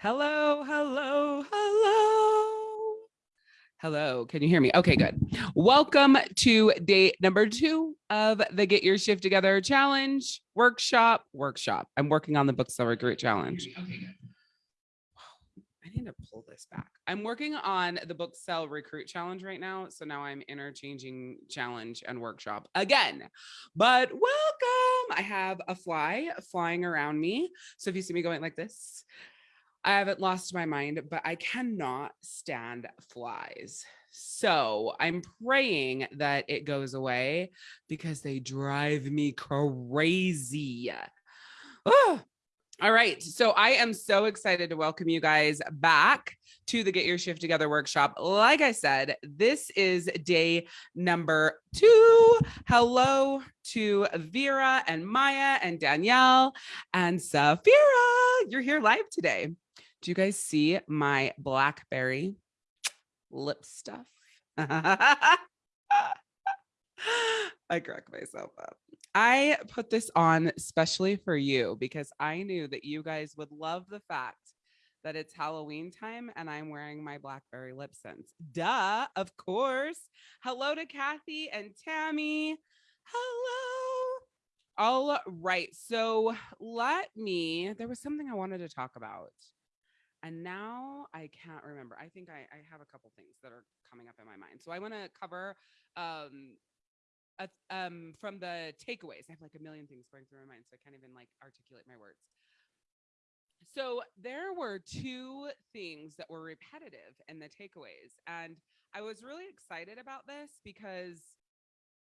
Hello, hello, hello. Hello, can you hear me? Okay, good. Welcome to day number two of the Get Your Shift Together Challenge workshop. Workshop. I'm working on the Book Seller Group Challenge. Okay, good. I need to pull this back. I'm working on the book sell recruit challenge right now. So now I'm interchanging challenge and workshop again. But welcome. I have a fly flying around me. So if you see me going like this, I haven't lost my mind, but I cannot stand flies. So I'm praying that it goes away because they drive me crazy. Oh, all right. So I am so excited to welcome you guys back to the Get Your Shift Together workshop. Like I said, this is day number two. Hello to Vera and Maya and Danielle and Safira. You're here live today. Do you guys see my blackberry lip stuff? I crack myself up. I put this on especially for you because I knew that you guys would love the fact that it's Halloween time and I'm wearing my Blackberry lip scents. Duh, of course. Hello to Kathy and Tammy. Hello. All right. So let me, there was something I wanted to talk about. And now I can't remember. I think I, I have a couple things that are coming up in my mind. So I want to cover um, um, from the takeaways. I have like a million things going through my mind, so I can't even like articulate my words. So there were two things that were repetitive in the takeaways, and I was really excited about this because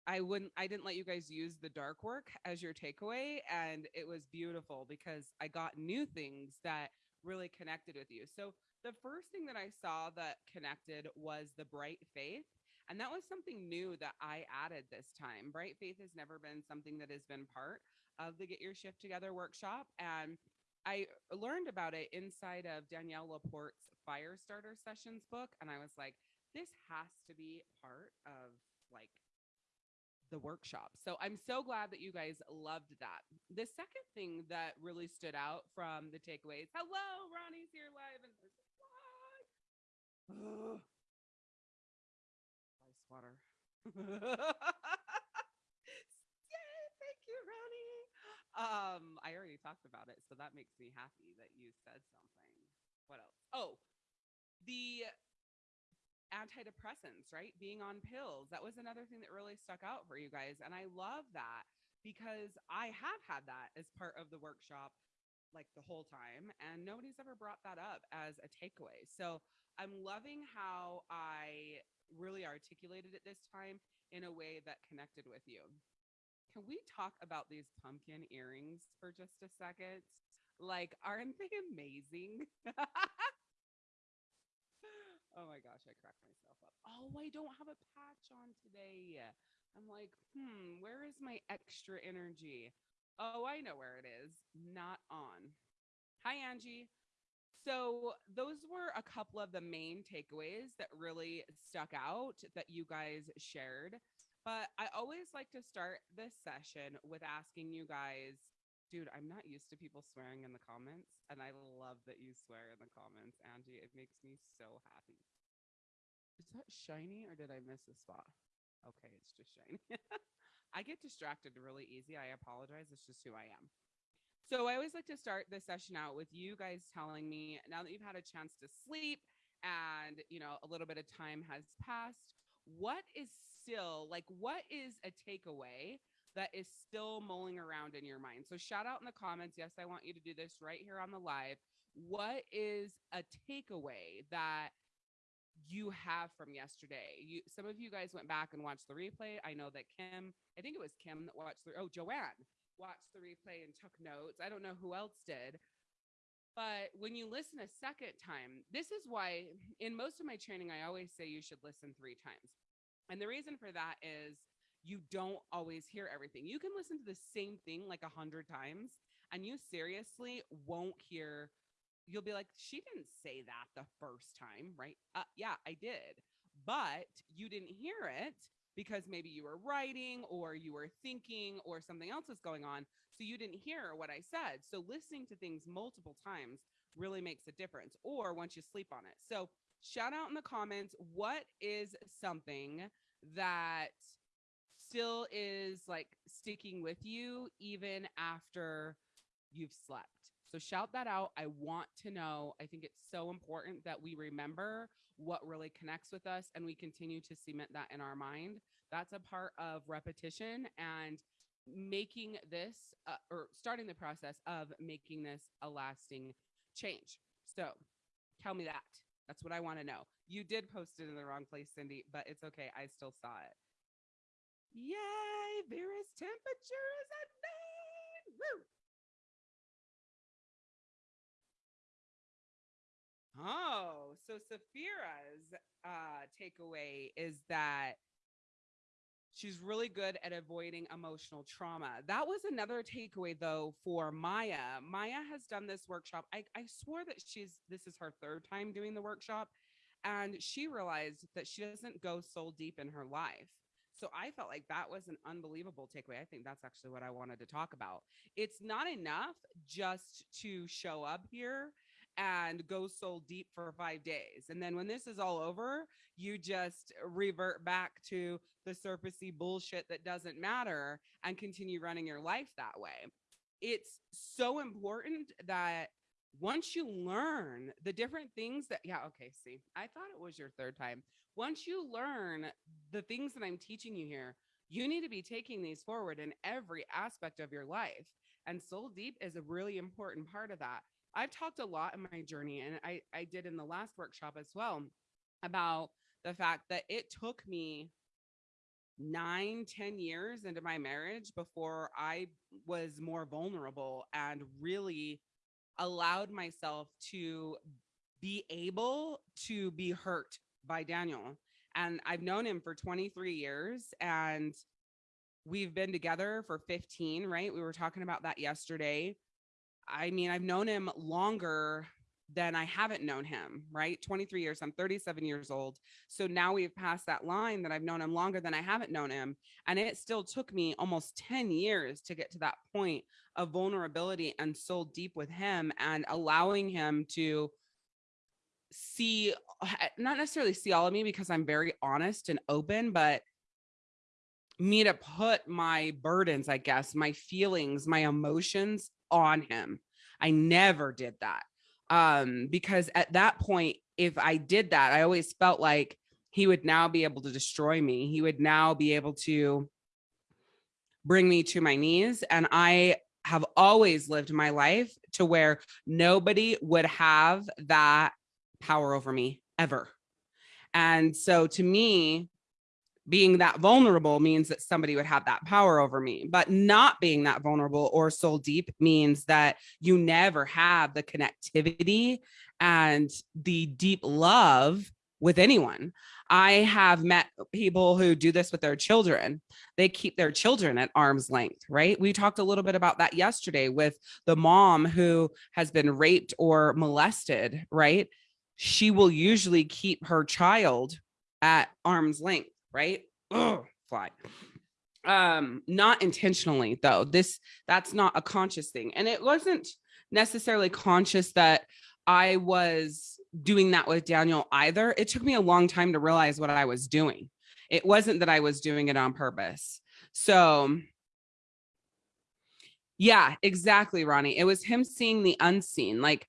I wouldn't I didn't let you guys use the dark work as your takeaway and it was beautiful because I got new things that really connected with you. So the first thing that I saw that connected was the bright faith and that was something new that I added this time. Bright Faith has never been something that has been part of the Get Your Shift Together workshop. And I learned about it inside of Danielle Laporte's Fire Starter Sessions book. And I was like, this has to be part of like the workshop. So I'm so glad that you guys loved that. The second thing that really stood out from the takeaways, hello, Ronnie's here live and what? water. Yay, thank you, Ronnie. Um, I already talked about it, so that makes me happy that you said something. What else? Oh, the antidepressants, right? Being on pills. That was another thing that really stuck out for you guys. And I love that because I have had that as part of the workshop like the whole time and nobody's ever brought that up as a takeaway. So I'm loving how I really articulated it this time in a way that connected with you. Can we talk about these pumpkin earrings for just a second? Like, aren't they amazing? oh my gosh, I cracked myself up. Oh, I don't have a patch on today. I'm like, hmm, where is my extra energy? Oh, I know where it is. Not on. Hi, Angie. So, those were a couple of the main takeaways that really stuck out that you guys shared. But I always like to start this session with asking you guys, dude, I'm not used to people swearing in the comments. And I love that you swear in the comments, Angie. It makes me so happy. Is that shiny or did I miss a spot? Okay, it's just shiny. I get distracted really easy. I apologize. It's just who I am. So I always like to start the session out with you guys telling me now that you've had a chance to sleep and you know a little bit of time has passed, what is still like what is a takeaway that is still mulling around in your mind? So shout out in the comments. Yes, I want you to do this right here on the live. What is a takeaway that you have from yesterday. You some of you guys went back and watched the replay. I know that Kim, I think it was Kim that watched the oh Joanne watched the replay and took notes. I don't know who else did. But when you listen a second time, this is why in most of my training, I always say you should listen three times. And the reason for that is you don't always hear everything. You can listen to the same thing like a hundred times and you seriously won't hear. You'll be like, she didn't say that the first time, right? Uh, yeah, I did. But you didn't hear it because maybe you were writing or you were thinking or something else was going on. So you didn't hear what I said. So listening to things multiple times really makes a difference or once you sleep on it. So shout out in the comments what is something that still is like sticking with you even after you've slept. So shout that out. I want to know. I think it's so important that we remember what really connects with us and we continue to cement that in our mind. That's a part of repetition and making this uh, or starting the process of making this a lasting change. So tell me that. That's what I want to know. You did post it in the wrong place, Cindy, but it's okay. I still saw it. Yay! Vera's temperature is nine. Woo! Oh, so Safira's uh, takeaway is that she's really good at avoiding emotional trauma. That was another takeaway though for Maya. Maya has done this workshop. I, I swore that she's this is her third time doing the workshop, and she realized that she doesn't go soul deep in her life. So I felt like that was an unbelievable takeaway. I think that's actually what I wanted to talk about. It's not enough just to show up here and go soul deep for five days. And then when this is all over, you just revert back to the surfacey bullshit that doesn't matter and continue running your life that way. It's so important that once you learn the different things that, yeah, okay, see, I thought it was your third time. Once you learn the things that I'm teaching you here, you need to be taking these forward in every aspect of your life. And soul deep is a really important part of that. I've talked a lot in my journey, and I, I did in the last workshop as well about the fact that it took me nine, ten years into my marriage before I was more vulnerable and really allowed myself to be able to be hurt by Daniel. And I've known him for 23 years and we've been together for 15, right? We were talking about that yesterday. I mean, I've known him longer than I haven't known him, right? 23 years, I'm 37 years old. So now we've passed that line that I've known him longer than I haven't known him. And it still took me almost 10 years to get to that point of vulnerability and soul deep with him and allowing him to see, not necessarily see all of me because I'm very honest and open, but me to put my burdens, I guess, my feelings, my emotions on him. I never did that. Um, because at that point, if I did that, I always felt like he would now be able to destroy me. He would now be able to bring me to my knees. And I have always lived my life to where nobody would have that power over me ever. And so to me, being that vulnerable means that somebody would have that power over me. But not being that vulnerable or soul deep means that you never have the connectivity and the deep love with anyone. I have met people who do this with their children. They keep their children at arm's length right? We talked a little bit about that yesterday with the mom who has been raped or molested right she will usually keep her child at arm's length right? Oh, fly. Um, not intentionally though. This that's not a conscious thing. And it wasn't necessarily conscious that I was doing that with Daniel either. It took me a long time to realize what I was doing. It wasn't that I was doing it on purpose. So yeah, exactly, Ronnie. It was him seeing the unseen. Like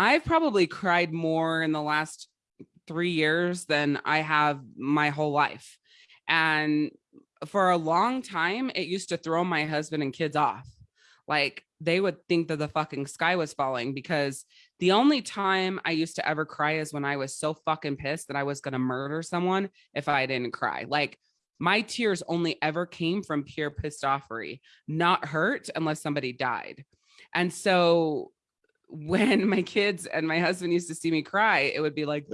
I've probably cried more in the last three years than I have my whole life. And for a long time, it used to throw my husband and kids off. Like they would think that the fucking sky was falling because the only time I used to ever cry is when I was so fucking pissed that I was going to murder someone if I didn't cry. Like my tears only ever came from pure pissed offery, not hurt unless somebody died. And so when my kids and my husband used to see me cry, it would be like,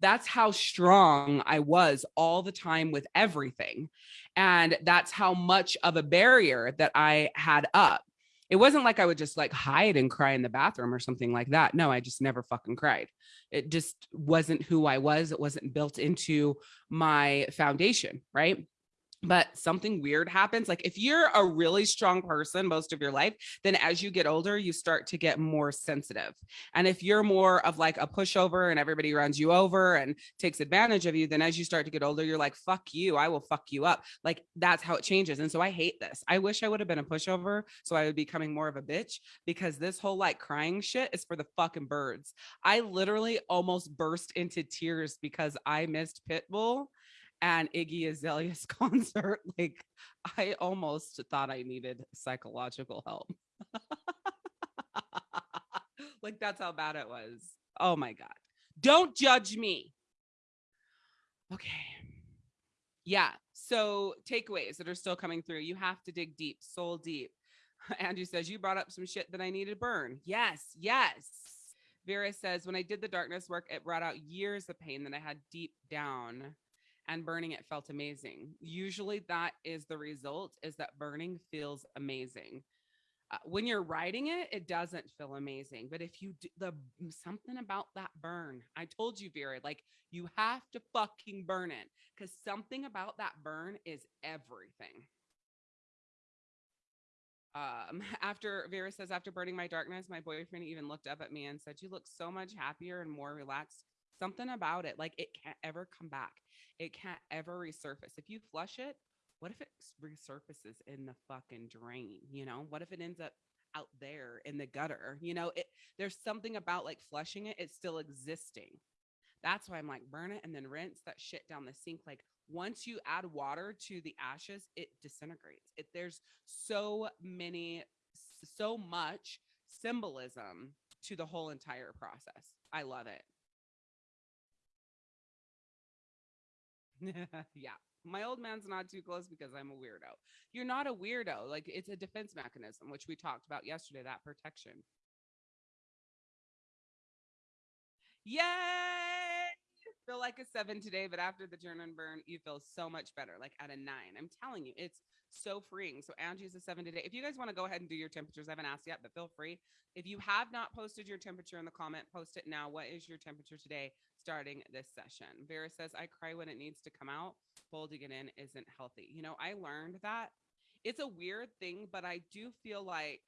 that's how strong I was all the time with everything. And that's how much of a barrier that I had up. It wasn't like I would just like hide and cry in the bathroom or something like that. No, I just never fucking cried. It just wasn't who I was. It wasn't built into my foundation. Right. But something weird happens. Like if you're a really strong person most of your life, then as you get older, you start to get more sensitive. And if you're more of like a pushover and everybody runs you over and takes advantage of you, then as you start to get older, you're like, fuck you, I will fuck you up. Like that's how it changes. And so I hate this. I wish I would have been a pushover so I would be becoming more of a bitch because this whole like crying shit is for the fucking birds. I literally almost burst into tears because I missed Pitbull and Iggy Azalea's concert, like I almost thought I needed psychological help. like that's how bad it was. Oh my God. Don't judge me. Okay. Yeah. So takeaways that are still coming through. You have to dig deep, soul deep. Andrew says, You brought up some shit that I need to burn. Yes. Yes. Vera says, When I did the darkness work, it brought out years of pain that I had deep down and burning it felt amazing. Usually that is the result is that burning feels amazing. Uh, when you're writing it, it doesn't feel amazing. But if you do the something about that burn, I told you, Vera, like you have to fucking burn it because something about that burn is everything. Um, after Vera says, after burning my darkness, my boyfriend even looked up at me and said, You look so much happier and more relaxed. Something about it, like it can't ever come back it can't ever resurface. If you flush it, what if it resurfaces in the fucking drain? You know, what if it ends up out there in the gutter? You know, it there's something about like flushing it, it's still existing. That's why I'm like, burn it and then rinse that shit down the sink. Like once you add water to the ashes, it disintegrates. It there's so many, so much symbolism to the whole entire process. I love it. yeah. My old man's not too close because I'm a weirdo. You're not a weirdo. Like it's a defense mechanism, which we talked about yesterday, that protection. Yay! Feel like a seven today, but after the turn and burn, you feel so much better, like at a nine. I'm telling you, it's so freeing. So Angie's a seven today. If you guys want to go ahead and do your temperatures, I haven't asked yet, but feel free. If you have not posted your temperature in the comment, post it now. What is your temperature today? Starting this session. Vera says, I cry when it needs to come out. Holding it in isn't healthy. You know, I learned that it's a weird thing, but I do feel like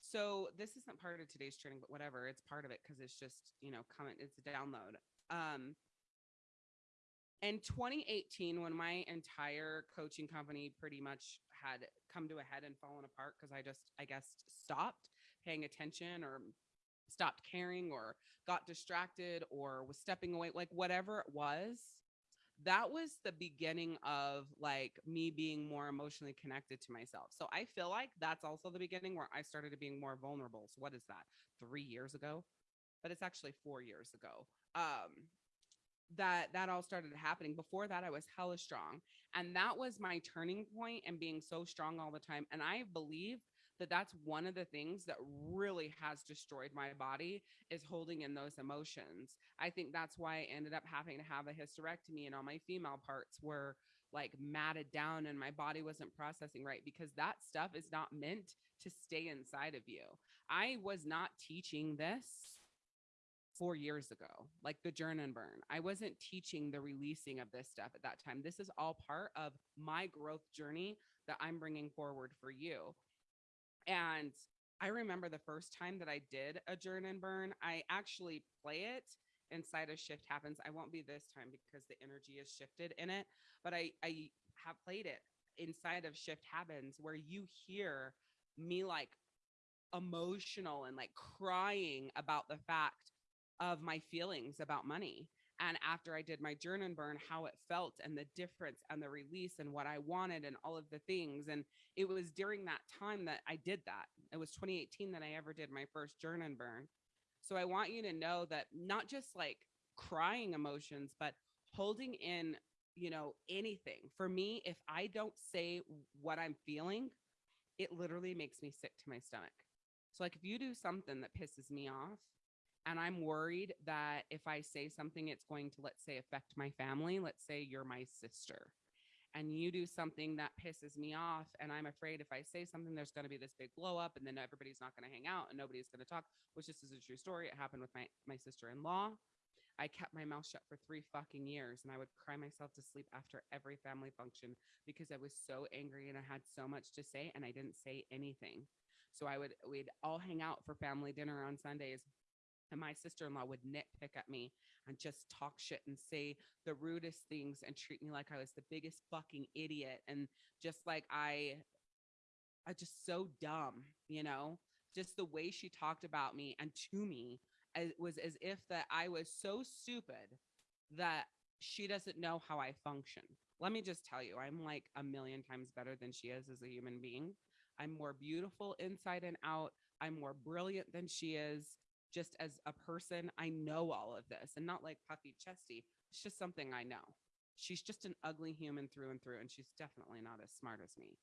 so this isn't part of today's training, but whatever, it's part of it because it's just, you know, coming, it's a download. Um in 2018, when my entire coaching company pretty much had come to a head and fallen apart because I just, I guess, stopped paying attention or stopped caring or got distracted or was stepping away, like whatever it was, that was the beginning of like me being more emotionally connected to myself. So I feel like that's also the beginning where I started to being more vulnerable. So what is that? 3 years ago? But it's actually 4 years ago. Um that that all started happening. Before that I was hella strong. And that was my turning point and being so strong all the time. And I believe that that's one of the things that really has destroyed my body is holding in those emotions. I think that's why I ended up having to have a hysterectomy and all my female parts were like matted down and my body wasn't processing right because that stuff is not meant to stay inside of you. I was not teaching this four years ago, like the journey and burn. I wasn't teaching the releasing of this stuff at that time. This is all part of my growth journey that I'm bringing forward for you. And I remember the first time that I did a journey and burn, I actually play it inside of shift happens. I won't be this time because the energy is shifted in it, but I, I have played it inside of shift happens where you hear me like emotional and like crying about the fact of my feelings about money and after I did my journey and burn, how it felt and the difference and the release and what I wanted and all of the things. And it was during that time that I did that. It was 2018 that I ever did my first journey and burn. So I want you to know that not just like crying emotions, but holding in, you know, anything. For me, if I don't say what I'm feeling, it literally makes me sick to my stomach. So like if you do something that pisses me off, and I'm worried that if I say something, it's going to, let's say, affect my family. Let's say you're my sister and you do something that pisses me off. And I'm afraid if I say something, there's going to be this big blow up and then everybody's not going to hang out and nobody's going to talk, which this is a true story. It happened with my, my sister in law. I kept my mouth shut for three fucking years and I would cry myself to sleep after every family function because I was so angry and I had so much to say and I didn't say anything. So I would, we'd all hang out for family dinner on Sundays. And my sister in law would nitpick at me and just talk shit and say the rudest things and treat me like I was the biggest fucking idiot. And just like I, I just so dumb, you know, just the way she talked about me and to me it was as if that I was so stupid that she doesn't know how I function. Let me just tell you, I'm like a million times better than she is as a human being. I'm more beautiful inside and out. I'm more brilliant than she is. Just as a person, I know all of this and not like puffy chesty. It's just something I know. She's just an ugly human through and through, and she's definitely not as smart as me.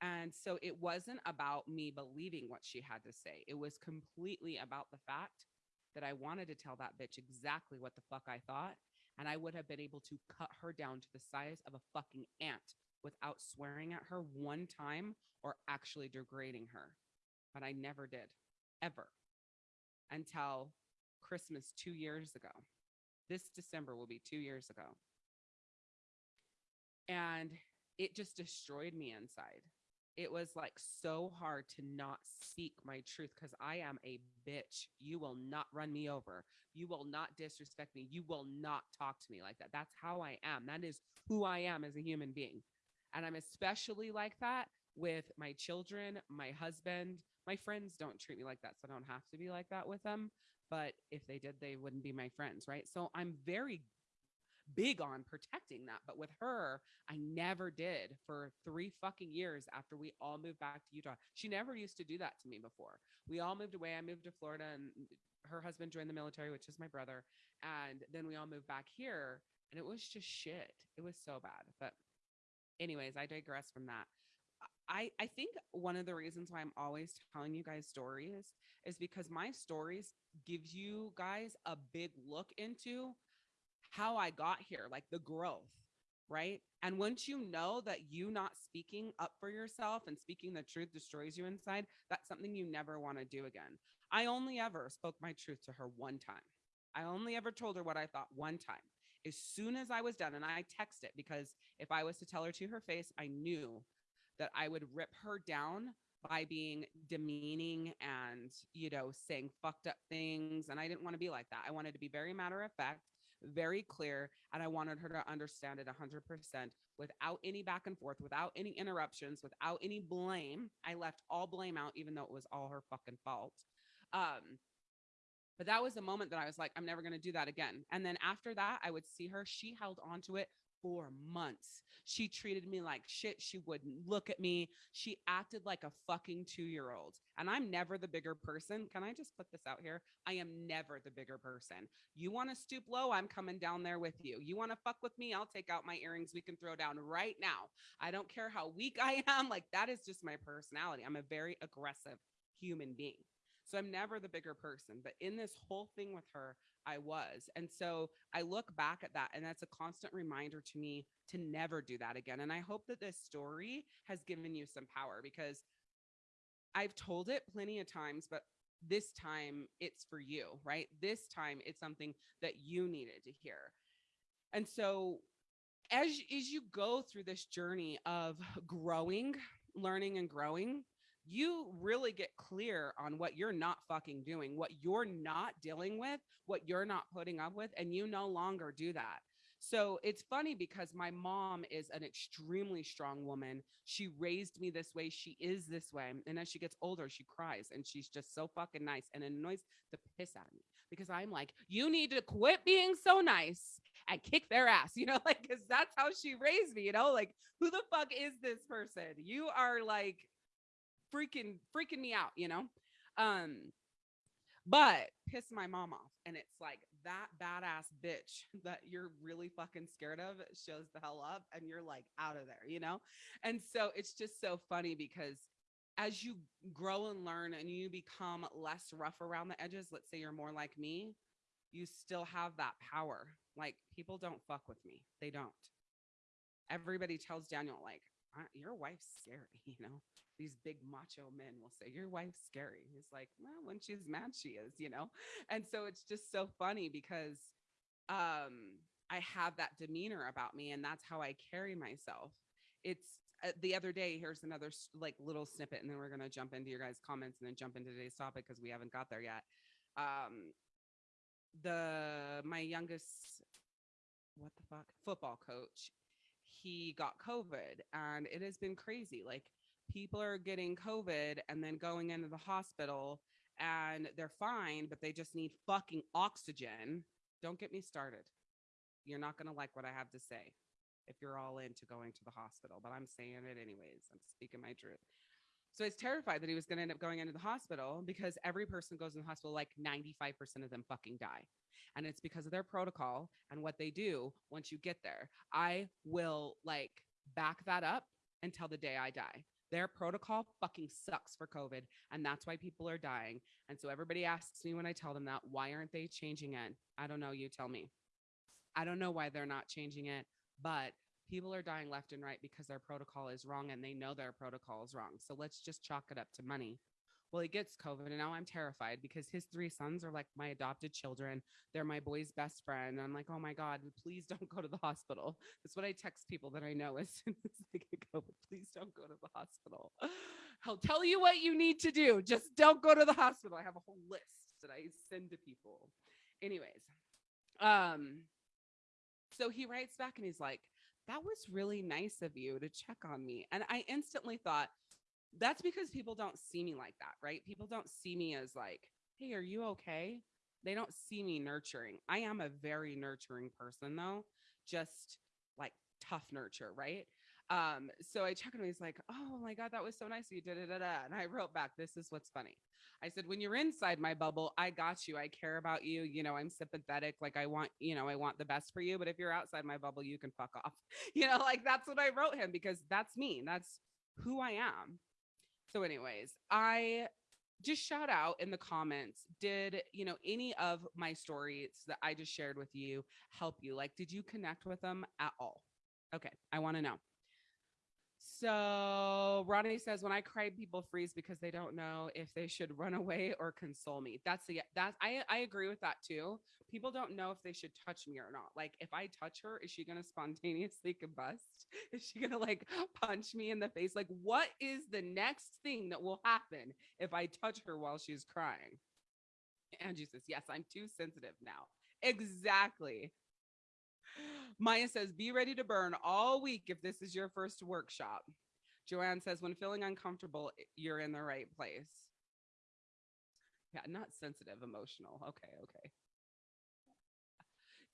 And so it wasn't about me believing what she had to say. It was completely about the fact that I wanted to tell that bitch exactly what the fuck I thought. And I would have been able to cut her down to the size of a fucking ant without swearing at her one time or actually degrading her. But I never did, ever, until Christmas two years ago. This December will be two years ago. And it just destroyed me inside it was like so hard to not speak my truth because I am a bitch. You will not run me over. You will not disrespect me. You will not talk to me like that. That's how I am. That is who I am as a human being. And I'm especially like that with my children, my husband. My friends don't treat me like that. So I don't have to be like that with them. But if they did, they wouldn't be my friends. Right. So I'm very big on protecting that. But with her, I never did for three fucking years after we all moved back to Utah. She never used to do that to me before. We all moved away. I moved to Florida and her husband joined the military, which is my brother. And then we all moved back here and it was just shit. It was so bad. But anyways, I digress from that. I, I think one of the reasons why I'm always telling you guys stories is because my stories gives you guys a big look into how I got here, like the growth, right? And once you know that you not speaking up for yourself and speaking the truth destroys you inside, that's something you never want to do again. I only ever spoke my truth to her one time. I only ever told her what I thought one time. As soon as I was done, and I text it because if I was to tell her to her face, I knew that I would rip her down by being demeaning and, you know, saying fucked up things. And I didn't want to be like that. I wanted to be very matter of fact very clear. And I wanted her to understand it 100% without any back and forth, without any interruptions, without any blame. I left all blame out, even though it was all her fucking fault. Um, but that was the moment that I was like, I'm never going to do that again. And then after that, I would see her. She held on to it for months. She treated me like shit. She wouldn't look at me. She acted like a fucking two year old. And I'm never the bigger person. Can I just put this out here? I am never the bigger person. You want to stoop low? I'm coming down there with you. You want to fuck with me? I'll take out my earrings. We can throw down right now. I don't care how weak I am. Like that is just my personality. I'm a very aggressive human being. So I'm never the bigger person. But in this whole thing with her, I was. And so I look back at that, and that's a constant reminder to me to never do that again. And I hope that this story has given you some power because I've told it plenty of times, but this time it's for you, right? This time it's something that you needed to hear. And so as, as you go through this journey of growing, learning and growing, you really get clear on what you're not fucking doing, what you're not dealing with, what you're not putting up with, and you no longer do that. So it's funny because my mom is an extremely strong woman. She raised me this way. She is this way. And as she gets older, she cries and she's just so fucking nice and annoys the piss out of me because I'm like, you need to quit being so nice and kick their ass, you know, like, because that's how she raised me, you know, like, who the fuck is this person? You are like freaking freaking me out, you know? Um but piss my mom off and it's like that badass bitch that you're really fucking scared of shows the hell up and you're like out of there, you know? And so it's just so funny because as you grow and learn and you become less rough around the edges, let's say you're more like me, you still have that power. Like people don't fuck with me. They don't. Everybody tells Daniel like, your wife's scary, you know? These big macho men will say, Your wife's scary. He's like, Well, when she's mad, she is, you know? And so it's just so funny because um I have that demeanor about me and that's how I carry myself. It's uh, the other day here's another like little snippet and then we're going to jump into your guys comments and then jump into today's topic because we haven't got there yet. Um the my youngest what the fuck football coach he got covid and it has been crazy like people are getting covid and then going into the hospital and they're fine but they just need fucking oxygen don't get me started you're not going to like what i have to say if you're all into going to the hospital but i'm saying it anyways i'm speaking my truth so I was terrified that he was going to end up going into the hospital because every person goes in the hospital, like 95% of them fucking die. And it's because of their protocol and what they do once you get there. I will like back that up until the day I die. Their protocol fucking sucks for COVID. And that's why people are dying. And so everybody asks me when I tell them that, why aren't they changing it? I don't know. You tell me. I don't know why they're not changing it, but people are dying left and right because their protocol is wrong and they know their protocol is wrong. So let's just chalk it up to money. Well, he gets COVID and now I'm terrified because his three sons are like my adopted children. They're my boy's best friend. And I'm like, oh my God, please don't go to the hospital. That's what I text people that I know as soon as they get COVID. Please don't go to the hospital. I'll tell you what you need to do. Just don't go to the hospital. I have a whole list that I send to people. Anyways, um, so he writes back and he's like, that was really nice of you to check on me. And I instantly thought, that's because people don't see me like that, right? People don't see me as like, hey, are you okay? They don't see me nurturing. I am a very nurturing person, though, just like tough nurture, right? Um, so I check him. He's like, "Oh my god, that was so nice you." did da. And I wrote back, "This is what's funny." I said, "When you're inside my bubble, I got you. I care about you. You know, I'm sympathetic. Like I want, you know, I want the best for you. But if you're outside my bubble, you can fuck off. You know, like that's what I wrote him because that's me. That's who I am." So, anyways, I just shout out in the comments did you know any of my stories that i just shared with you help you? Like did you connect with them at all? Okay i want to know so Ronnie says, when I cry, people freeze because they don't know if they should run away or console me. That's the that's I I agree with that too. People don't know if they should touch me or not. Like if I touch her, is she gonna spontaneously combust? Is she gonna like punch me in the face? Like, what is the next thing that will happen if I touch her while she's crying? Angie says, Yes, I'm too sensitive now. Exactly. Maya says, be ready to burn all week if this is your first workshop. Joanne says, when feeling uncomfortable, you're in the right place. Yeah, not sensitive, emotional. Okay, okay.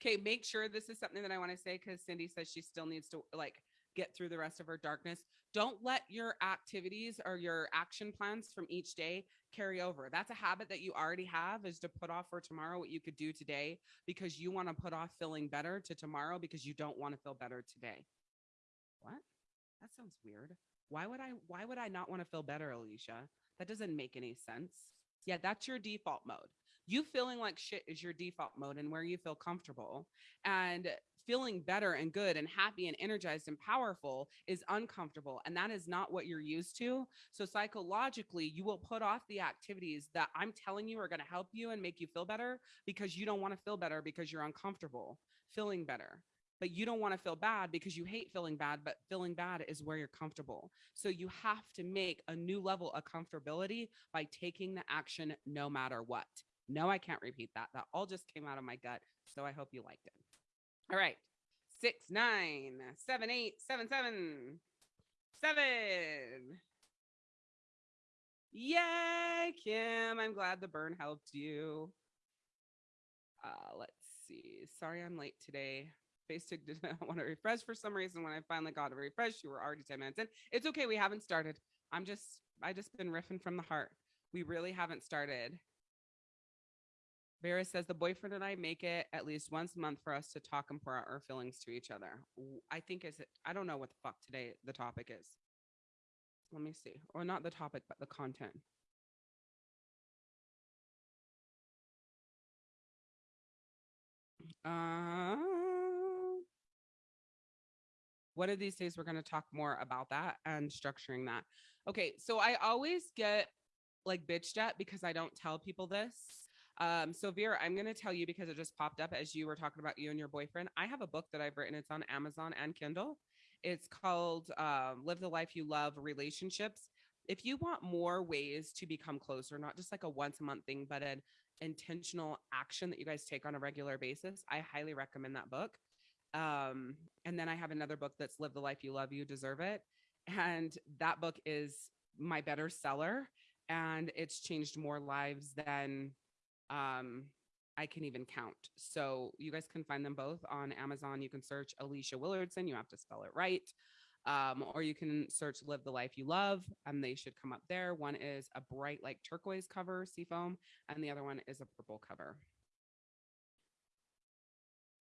Okay, make sure this is something that I want to say because Cindy says she still needs to like get through the rest of her darkness. Don't let your activities or your action plans from each day carry over. That's a habit that you already have is to put off for tomorrow what you could do today because you want to put off feeling better to tomorrow because you don't want to feel better today. What? That sounds weird. Why would I why would I not want to feel better, Alicia? That doesn't make any sense. Yeah, that's your default mode. You feeling like shit is your default mode and where you feel comfortable. And feeling better and good and happy and energized and powerful is uncomfortable. And that is not what you're used to. So psychologically, you will put off the activities that I'm telling you are going to help you and make you feel better because you don't want to feel better because you're uncomfortable feeling better. But you don't want to feel bad because you hate feeling bad, but feeling bad is where you're comfortable. So you have to make a new level of comfortability by taking the action no matter what. No, I can't repeat that. That all just came out of my gut. So I hope you liked it. All right. Six, nine, seven, eight, seven, seven, seven. Yay, Kim. I'm glad the burn helped you. Uh, let's see. Sorry I'm late today. Facebook did not want to refresh for some reason. When I finally got to refresh, you were already 10 minutes in. It's okay. We haven't started. I'm just, I just been riffing from the heart. We really haven't started. Vera says the boyfriend and I make it at least once a month for us to talk and pour out our feelings to each other. I think is. I don't know what the fuck today the topic is. Let me see, or not the topic, but the content. Uh, one of these days we're going to talk more about that and structuring that. Okay, so I always get like bitched at because I don't tell people this. Um, so Vera, I'm going to tell you because it just popped up as you were talking about you and your boyfriend. I have a book that I've written. It's on Amazon and Kindle. It's called um, Live the Life You Love Relationships. If you want more ways to become closer, not just like a once a month thing, but an intentional action that you guys take on a regular basis, I highly recommend that book. Um, and then I have another book that's Live the Life You Love, You Deserve It. And that book is my better seller and it's changed more lives than um, I can even count. So you guys can find them both on Amazon. You can search Alicia Willardson. You have to spell it right. Um, or you can search Live the Life You Love, and they should come up there. One is a bright, like turquoise cover, seafoam, and the other one is a purple cover.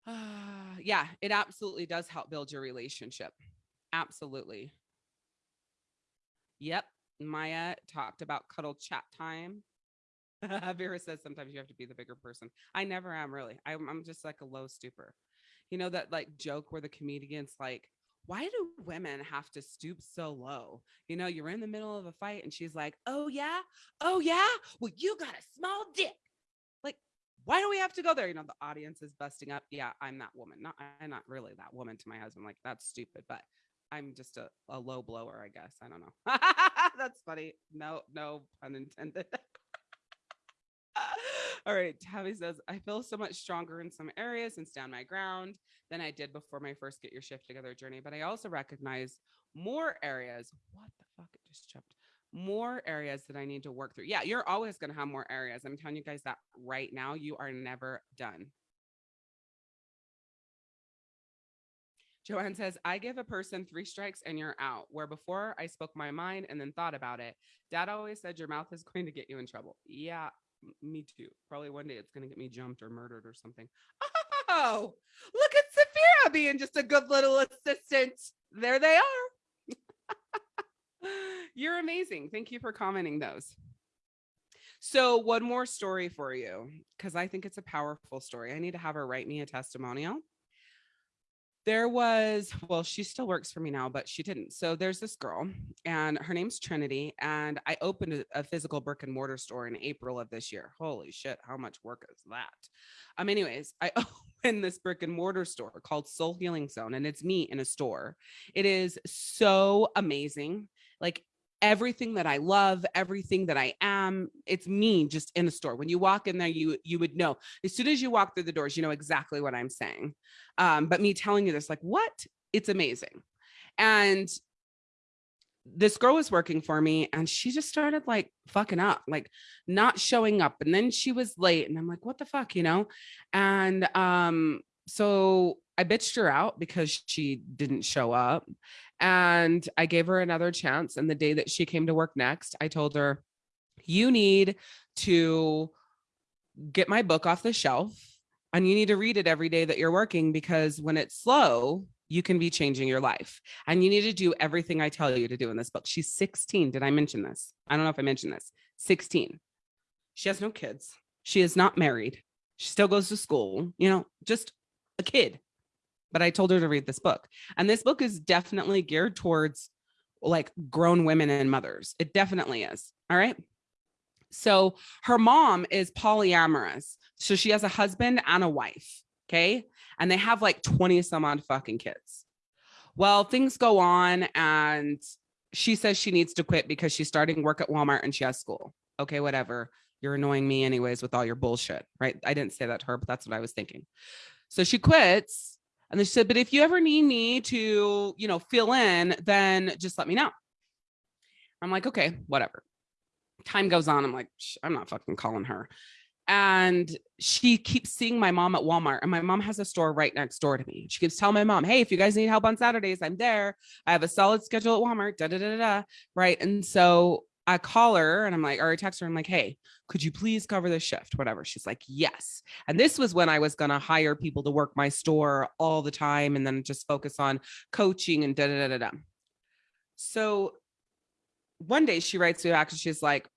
Uh, yeah, it absolutely does help build your relationship. Absolutely. Yep. Maya talked about cuddle chat time. Vera says sometimes you have to be the bigger person. I never am really. I'm, I'm just like a low stooper. You know that like joke where the comedian's like, why do women have to stoop so low? You know, you're in the middle of a fight and she's like, oh yeah, oh yeah, well you got a small dick. Like, why do we have to go there? You know, the audience is busting up. Yeah, I'm that woman. Not I'm not really that woman to my husband. Like that's stupid, but I'm just a, a low blower, I guess. I don't know. That's funny. No, no pun intended. All right. Tabby says, I feel so much stronger in some areas and stand my ground than I did before my first get your shift together journey. But I also recognize more areas. What the fuck? It just jumped. More areas that I need to work through. Yeah, you're always going to have more areas. I'm telling you guys that right now. You are never done. Joanne says, I give a person three strikes and you're out. Where before I spoke my mind and then thought about it. Dad always said your mouth is going to get you in trouble. Yeah, me too. Probably one day it's going to get me jumped or murdered or something. Oh, look at Sophia being just a good little assistant. There they are. You're amazing. Thank you for commenting those. So, one more story for you because I think it's a powerful story. I need to have her write me a testimonial there was well she still works for me now but she didn't. So there's this girl and her name's trinity and i opened a, physical brick and mortar store in april of this year. Holy shit how much work is that? Um anyways i opened this brick and mortar store called soul healing zone and it's me in a store. It is so amazing. Like everything that I love, everything that I am. It's me just in a store. When you walk in there, you you would know as soon as you walk through the doors, you know exactly what I'm saying. Um, but me telling you this, like, what? It's amazing. And this girl was working for me and she just started like fucking up, like not showing up. And then she was late and I'm like, what the fuck, you know? And um, so I bitched her out because she didn't show up. And I gave her another chance. And the day that she came to work next, I told her, you need to get my book off the shelf and you need to read it every day that you're working because when it's slow, you can be changing your life and you need to do everything I tell you to do in this book. She's 16. Did I mention this? I don't know if I mentioned this. 16. She has no kids. She is not married. She still goes to school, you know, just a kid but I told her to read this book. And this book is definitely geared towards like grown women and mothers. It definitely is. All right. So her mom is polyamorous. So she has a husband and a wife. Okay. And they have like 20 some odd fucking kids. Well, things go on and she says she needs to quit because she's starting work at Walmart and she has school. Okay, whatever. You're annoying me anyways with all your bullshit, right? I didn't say that to her, but that's what I was thinking. So she quits and they said, but if you ever need me to, you know, fill in, then just let me know. I'm like, okay, whatever. Time goes on. I'm like, I'm not fucking calling her. And she keeps seeing my mom at Walmart and my mom has a store right next door to me. She keeps telling my mom, Hey, if you guys need help on Saturdays, I'm there. I have a solid schedule at Walmart, da, da, da, da, right. And so I call her and I'm like, or I text her, I'm like, hey, could you please cover the shift? Whatever. She's like, yes. And this was when I was going to hire people to work my store all the time and then just focus on coaching and da da da da da. So one day she writes me back and she's like,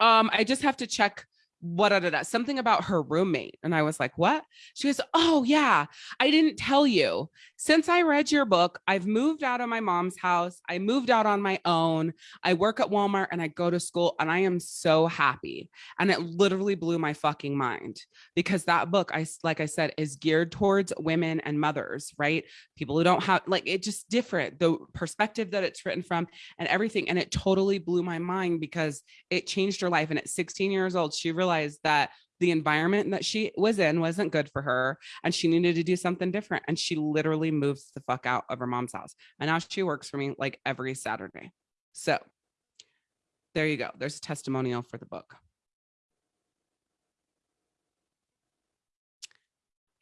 um, I just have to check what da, da, da, something about her roommate. And I was like, what? She goes, oh yeah, I didn't tell you. Since I read your book, I've moved out of my mom's house. I moved out on my own. I work at Walmart and I go to school and I am so happy. And it literally blew my fucking mind because that book, I like I said, is geared towards women and mothers, right? People who don't have like it just different, the perspective that it's written from and everything. And it totally blew my mind because it changed her life. And at 16 years old, she realized realized that the environment that she was in wasn't good for her and she needed to do something different. And she literally moves the fuck out of her mom's house. And now she works for me like every Saturday. So there you go. There's a testimonial for the book.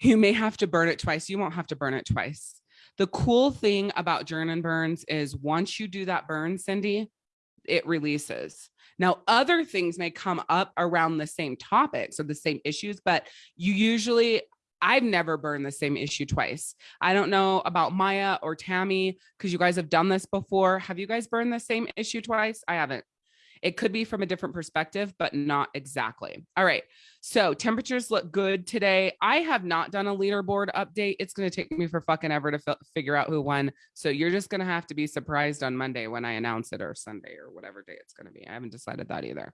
You may have to burn it twice. You won't have to burn it twice. The cool thing about Journ burns is once you do that burn, Cindy, it releases. Now, other things may come up around the same topics or the same issues, but you usually, I've never burned the same issue twice. I don't know about Maya or Tammy because you guys have done this before. Have you guys burned the same issue twice? I haven't. It could be from a different perspective, but not exactly. All right. So temperatures look good today. I have not done a leaderboard update. It's going to take me for fucking ever to figure out who won. So you're just going to have to be surprised on Monday when I announce it or Sunday or whatever day it's going to be. I haven't decided that either.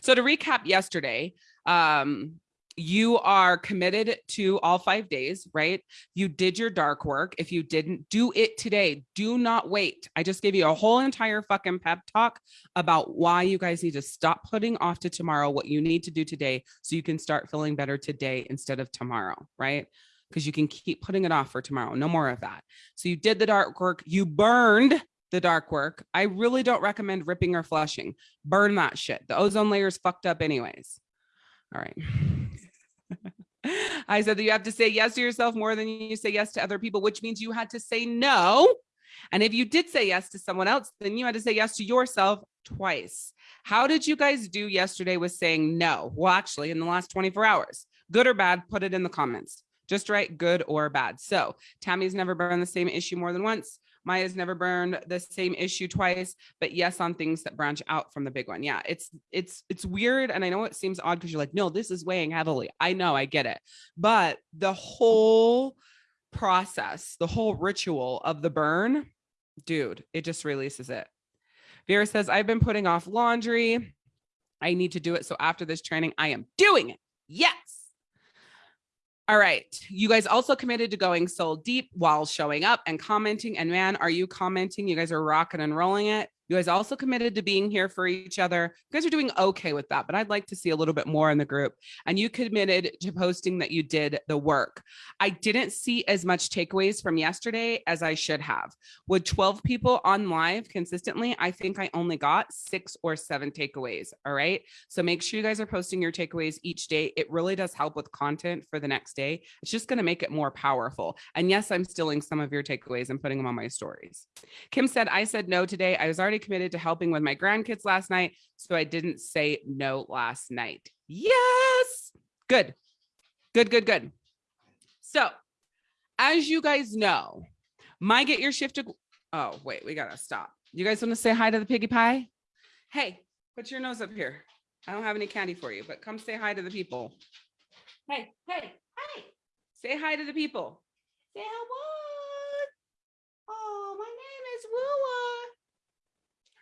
So to recap yesterday, um, you are committed to all five days, right? You did your dark work. If you didn't do it today, do not wait. I just gave you a whole entire fucking pep talk about why you guys need to stop putting off to tomorrow what you need to do today so you can start feeling better today instead of tomorrow, right? Because you can keep putting it off for tomorrow. No more of that. So you did the dark work. You burned the dark work. I really don't recommend ripping or flushing. Burn that shit. The ozone layer is fucked up anyways. All right. I said that you have to say yes to yourself more than you say yes to other people, which means you had to say no. And if you did say yes to someone else, then you had to say yes to yourself twice. How did you guys do yesterday with saying no? Well, actually, in the last 24 hours, good or bad, put it in the comments. Just write good or bad. So Tammy's never been on the same issue more than once. Maya's never burned the same issue twice, but yes, on things that branch out from the big one. Yeah, it's it's it's weird. And I know it seems odd because you're like, no, this is weighing heavily. I know, I get it. But the whole process, the whole ritual of the burn, dude, it just releases it. Vera says, I've been putting off laundry. I need to do it. So after this training, I am doing it. Yes. All right. You guys also committed to going soul deep while showing up and commenting. And man, are you commenting? You guys are rocking and rolling it. You guys also committed to being here for each other. You guys are doing okay with that, but I'd like to see a little bit more in the group. And you committed to posting that you did the work. I didn't see as much takeaways from yesterday as I should have. With 12 people on live consistently, I think I only got six or seven takeaways. All right. So make sure you guys are posting your takeaways each day. It really does help with content for the next day. It's just going to make it more powerful. And yes, I'm stealing some of your takeaways and putting them on my stories. Kim said, I said no today. I was already committed to helping with my grandkids last night, so I didn't say no last night. Yes. Good. Good, good, good. So, as you guys know, my get your shift Oh, wait, we got to stop. You guys want to say hi to the piggy pie? Hey, put your nose up here. I don't have any candy for you, but come say hi to the people. Hey, hey, hey. Say hi to the people. Say hello. Oh, my name is Wooa.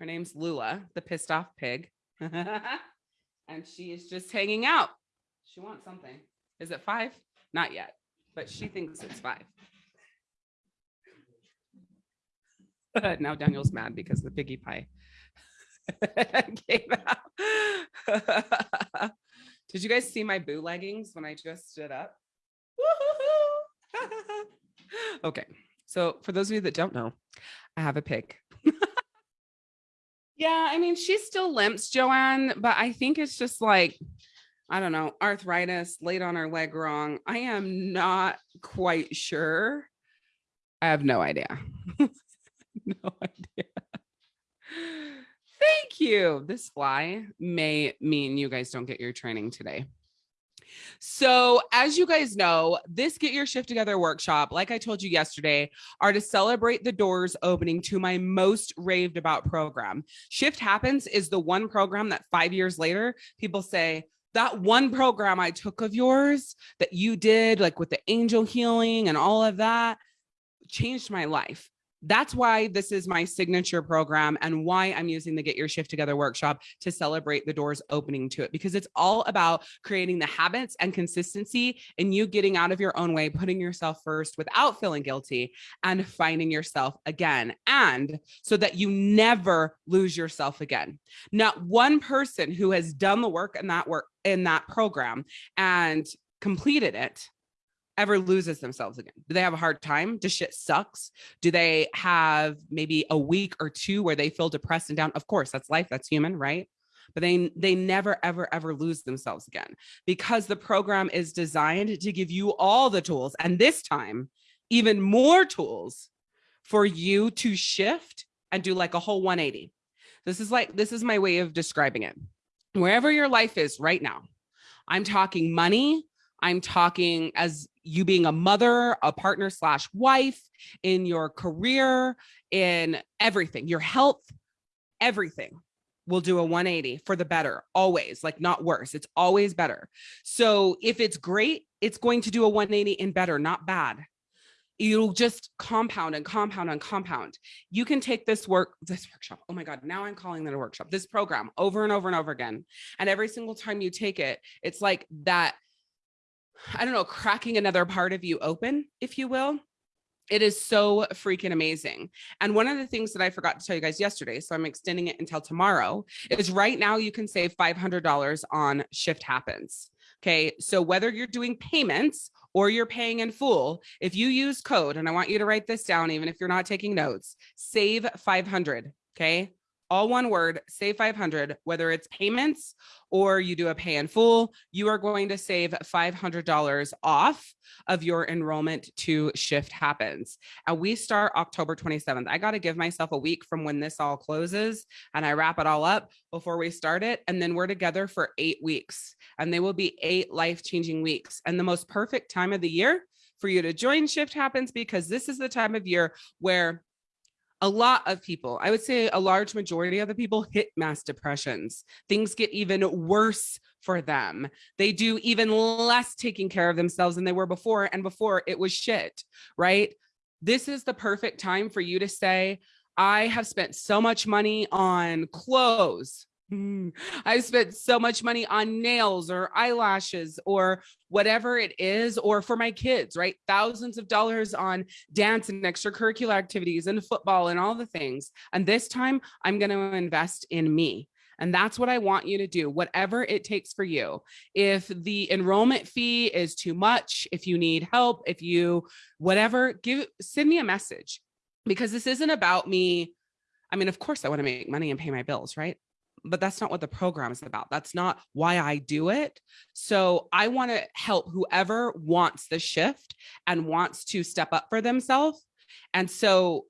Her name's Lula, the pissed off pig. and she is just hanging out. She wants something. Is it five? Not yet, but she thinks it's five. now Daniel's mad because the piggy pie came out. Did you guys see my boo leggings when I just stood up? okay, so for those of you that don't know, I have a pig. Yeah, I mean, she still limps, Joanne, but I think it's just like, I don't know, arthritis, laid on her leg wrong. I am not quite sure. I have no idea. no idea. Thank you. This fly may mean you guys don't get your training today. So as you guys know, this Get Your Shift Together workshop, like I told you yesterday, are to celebrate the doors opening to my most raved about program. Shift Happens is the one program that five years later, people say, that one program I took of yours that you did, like with the angel healing and all of that, changed my life. That's why this is my signature program and why I'm using the Get Your Shift Together workshop to celebrate the doors opening to it, because it's all about creating the habits and consistency and you getting out of your own way, putting yourself first without feeling guilty and finding yourself again. And so that you never lose yourself again. Not one person who has done the work in that work in that program and completed it ever loses themselves again? Do they have a hard time? Does shit sucks? Do they have maybe a week or two where they feel depressed and down? Of course, that's life, that's human, right? But they they never ever ever lose themselves again because the program is designed to give you all the tools and this time even more tools for you to shift and do like a whole 180. This is like this is my way of describing it. Wherever your life is right now, I'm talking money, I'm talking as you being a mother, a partner slash wife, in your career, in everything, your health, everything will do a 180 for the better, always, like not worse. It's always better. So if it's great, it's going to do a 180 in better, not bad. You'll just compound and compound and compound. You can take this work, this workshop. Oh my God, now I'm calling that a workshop, this program over and over and over again. And every single time you take it, it's like that I don't know, cracking another part of you open, if you will. It is so freaking amazing. And one of the things that I forgot to tell you guys yesterday, so I'm extending it until tomorrow, is right now you can save $500 on Shift Happens. Okay, so whether you're doing payments or you're paying in full, if you use code, and I want you to write this down, even if you're not taking notes, save 500. Okay, all one word, save 500, whether it's payments or you do a pay in full, you are going to save $500 off of your enrollment to Shift Happens. And we start October 27th. I got to give myself a week from when this all closes and I wrap it all up before we start it. And then we're together for eight weeks and they will be eight life-changing weeks. And the most perfect time of the year for you to join Shift Happens because this is the time of year where a lot of people, I would say a large majority of the people hit mass depressions. Things get even worse for them. They do even less taking care of themselves than they were before. And before it was shit, right? This is the perfect time for you to say, I have spent so much money on clothes, Mm. I spent so much money on nails or eyelashes or whatever it is, or for my kids, right? Thousands of dollars on dance and extracurricular activities and football and all the things. And this time I'm going to invest in me. And that's what I want you to do, whatever it takes for you. If the enrollment fee is too much, if you need help, if you, whatever, give, send me a message because this isn't about me. I mean, of course I want to make money and pay my bills, right? But that's not what the program is about. That's not why I do it. So I want to help whoever wants the shift and wants to step up for themselves. And so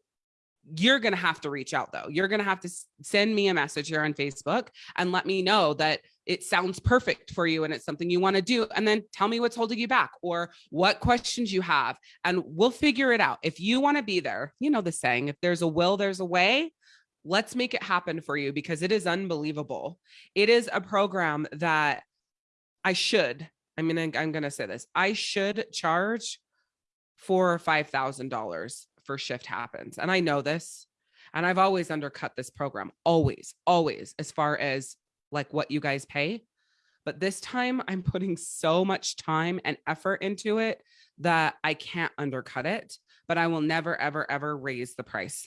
you're going to have to reach out though. You're going to have to send me a message here on Facebook and let me know that it sounds perfect for you and it's something you want to do. And then tell me what's holding you back or what questions you have and we'll figure it out. If you want to be there, you know the saying, if there's a will, there's a way let's make it happen for you because it is unbelievable. It is a program that I should, I mean, I'm going to say this, I should charge four or $5,000 for shift happens. And I know this, and I've always undercut this program, always, always, as far as like what you guys pay. But this time I'm putting so much time and effort into it that I can't undercut it, but I will never, ever, ever raise the price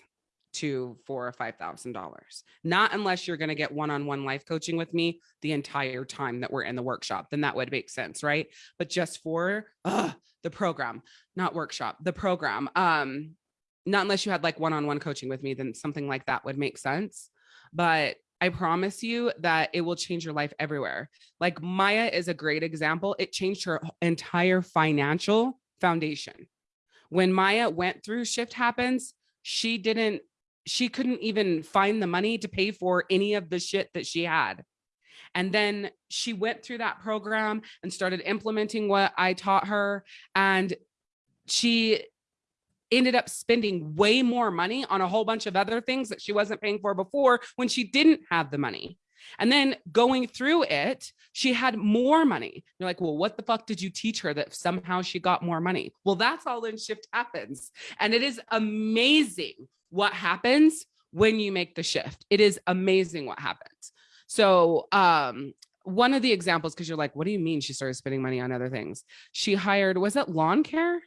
to four or five thousand dollars not unless you're going to get one-on-one life coaching with me the entire time that we're in the workshop then that would make sense right but just for uh, the program not workshop the program um not unless you had like one-on-one coaching with me then something like that would make sense but I promise you that it will change your life everywhere. Like Maya is a great example. It changed her entire financial foundation. When Maya went through Shift Happens, she didn't she couldn't even find the money to pay for any of the shit that she had. And then she went through that program and started implementing what I taught her. And she ended up spending way more money on a whole bunch of other things that she wasn't paying for before when she didn't have the money. And then going through it, she had more money. You're like, well, what the fuck did you teach her that somehow she got more money? Well, that's all in shift happens. And it is amazing what happens when you make the shift. It is amazing what happens. So, um, one of the examples, because you're like, what do you mean she started spending money on other things? She hired, was it lawn care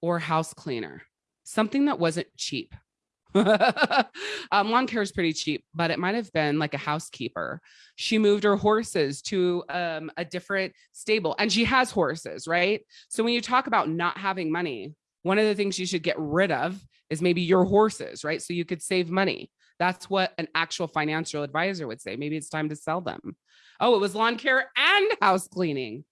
or house cleaner? Something that wasn't cheap. um, lawn care is pretty cheap, but it might have been like a housekeeper. She moved her horses to um, a different stable and she has horses, right? So when you talk about not having money, one of the things you should get rid of is maybe your horses, right? So you could save money. That's what an actual financial advisor would say. Maybe it's time to sell them. Oh, it was lawn care and house cleaning.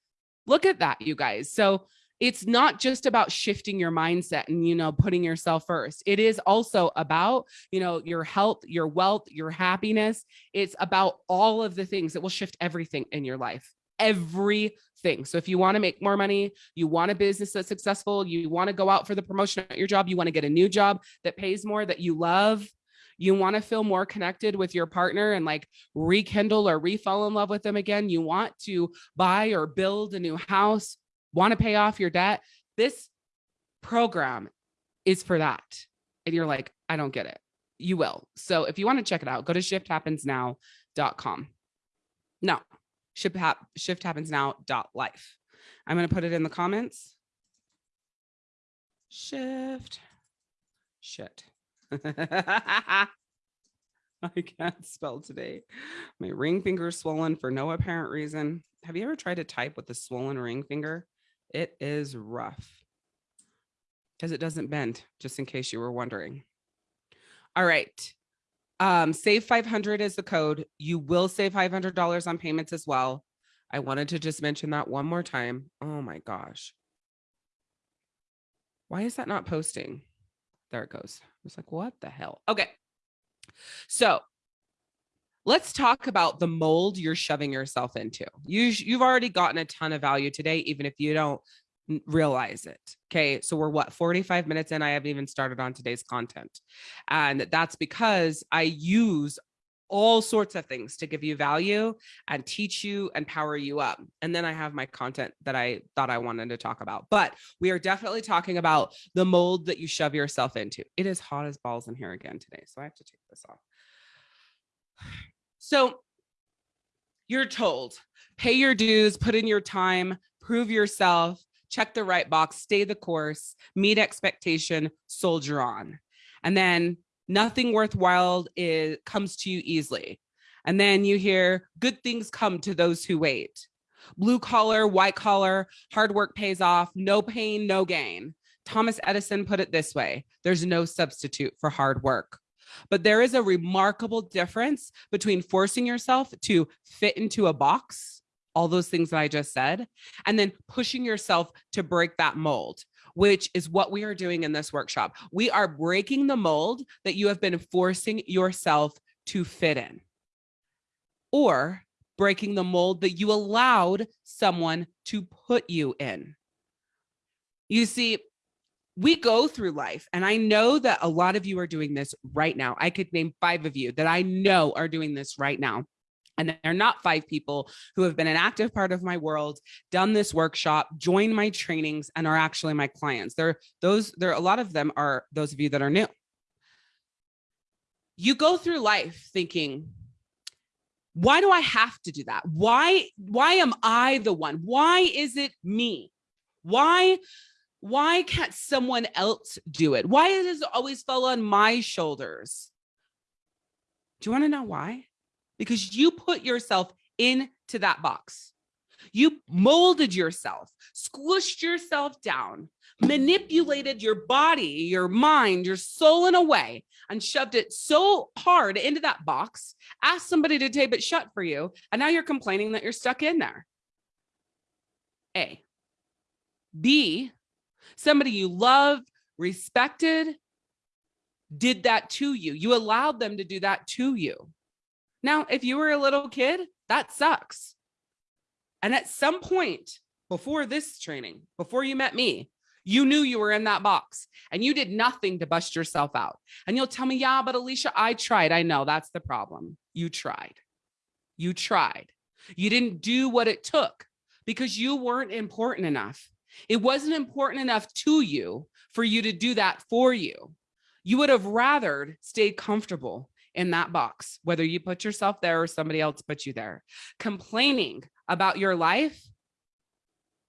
Look at that, you guys. So it's not just about shifting your mindset and you know putting yourself first it is also about you know your health your wealth your happiness it's about all of the things that will shift everything in your life everything so if you want to make more money you want a business that's successful you want to go out for the promotion at your job you want to get a new job that pays more that you love you want to feel more connected with your partner and like rekindle or refall in love with them again you want to buy or build a new house want to pay off your debt. This program is for that. And you're like, I don't get it. You will. So if you want to check it out, go to shifthappensnow.com. No, shift, hap- life. I'm going to put it in the comments. Shift. Shit. I can't spell today. My ring finger is swollen for no apparent reason. Have you ever tried to type with a swollen ring finger? It is rough because it doesn't bend, just in case you were wondering. All right. Um, save 500 is the code. You will save $500 on payments as well. I wanted to just mention that one more time. Oh my gosh. Why is that not posting? There it goes. I was like, what the hell? Okay. So let's talk about the mold you're shoving yourself into. You, you've already gotten a ton of value today, even if you don't realize it. Okay. So we're what 45 minutes in. I haven't even started on today's content. And that's because I use all sorts of things to give you value and teach you and power you up. And then I have my content that I thought I wanted to talk about. But we are definitely talking about the mold that you shove yourself into. It is hot as balls in here again today. So I have to take this off. So you're told pay your dues, put in your time, prove yourself, check the right box, stay the course, meet expectation, soldier on. And then nothing worthwhile is, comes to you easily. And then you hear good things come to those who wait. Blue collar, white collar, hard work pays off, no pain, no gain. Thomas Edison put it this way there's no substitute for hard work. But there is a remarkable difference between forcing yourself to fit into a box, all those things that I just said, and then pushing yourself to break that mold which is what we are doing in this workshop. We are breaking the mold that you have been forcing yourself to fit in, or breaking the mold that you allowed someone to put you in. You see, we go through life and i know that a lot of you are doing this right now i could name five of you that i know are doing this right now and they're not five people who have been an active part of my world done this workshop joined my trainings and are actually my clients there those there a lot of them are those of you that are new you go through life thinking why do i have to do that why why am i the one why is it me why why can't someone else do it? Why does it always fall on my shoulders? Do you want to know why? Because you put yourself into that box. You molded yourself, squished yourself down, manipulated your body, your mind, your soul in a way, and shoved it so hard into that box, asked somebody to tape it shut for you, and now you're complaining that you're stuck in there. A. B, somebody you love, respected, did that to you. You allowed them to do that to you. Now, if you were a little kid, that sucks. And at some point before this training, before you met me, You knew you were in that box and you did nothing to bust yourself out. And you'll tell me, yeah, but Alicia, I tried. I know that's the problem. You tried. You tried. You didn't do what it took because you weren't important enough. It wasn't important enough to you for you to do that for you. You would have rather stayed comfortable in that box, whether you put yourself there or somebody else put you there, complaining about your life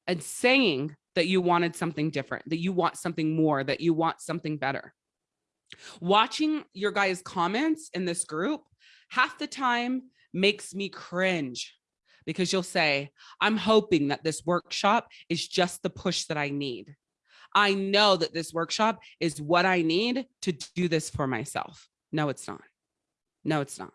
and saying that you wanted something different, that you want something more, that you want something better. Watching your guys' comments in this group half the time makes me cringe because you'll say, I'm hoping that this workshop is just the push that I need. I know that this workshop is what I need to do this for myself. No, it's not. No, it's not.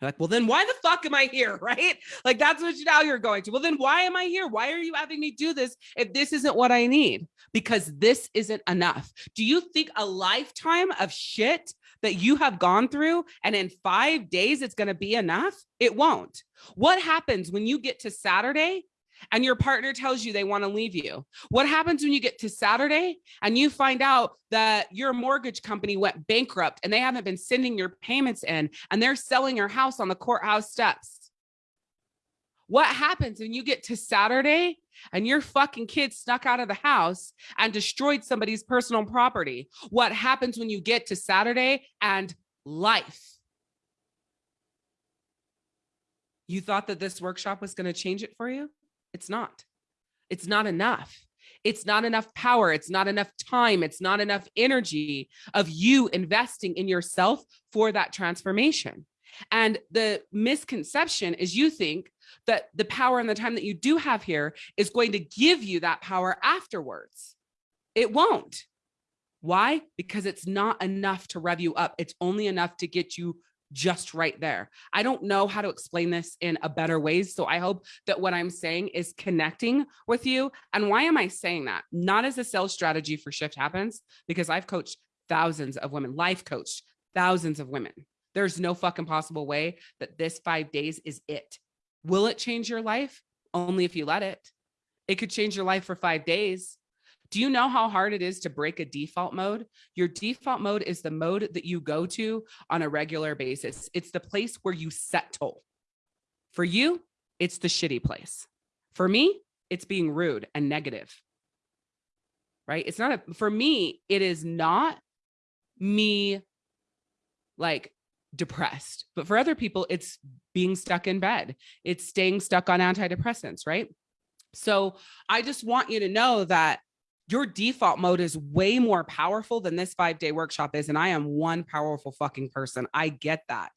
You're like, well, then why the fuck am I here? Right? Like, that's what you, now you're going to. Well, then why am I here? Why are you having me do this if this isn't what I need? Because this isn't enough. Do you think a lifetime of shit that you have gone through and in five days it's going to be enough? It won't. What happens when you get to Saturday and your partner tells you they want to leave you. What happens when you get to Saturday and you find out that your mortgage company went bankrupt and they haven't been sending your payments in and they're selling your house on the courthouse steps? What happens when you get to Saturday and your fucking kid snuck out of the house and destroyed somebody's personal property? What happens when you get to Saturday and life? You thought that this workshop was going to change it for you? It's not. It's not enough. It's not enough power. It's not enough time. It's not enough energy of you investing in yourself for that transformation. And the misconception is you think that the power and the time that you do have here is going to give you that power afterwards. It won't. Why? Because it's not enough to rev you up. It's only enough to get you just right there. I don't know how to explain this in a better way. So I hope that what I'm saying is connecting with you. And why am I saying that? Not as a sales strategy for Shift Happens, because I've coached thousands of women, life coached thousands of women. There's no fucking possible way that this five days is it. Will it change your life? Only if you let it. It could change your life for five days. Do you know how hard it is to break a default mode? Your default mode is the mode that you go to on a regular basis. It's the place where you settle. For you, it's the shitty place. For me, it's being rude and negative. Right? It's not a, for me, it is not me like depressed, but for other people, it's being stuck in bed. It's staying stuck on antidepressants, right? So I just want you to know that your default mode is way more powerful than this five day workshop is. And I am one powerful fucking person. I get that.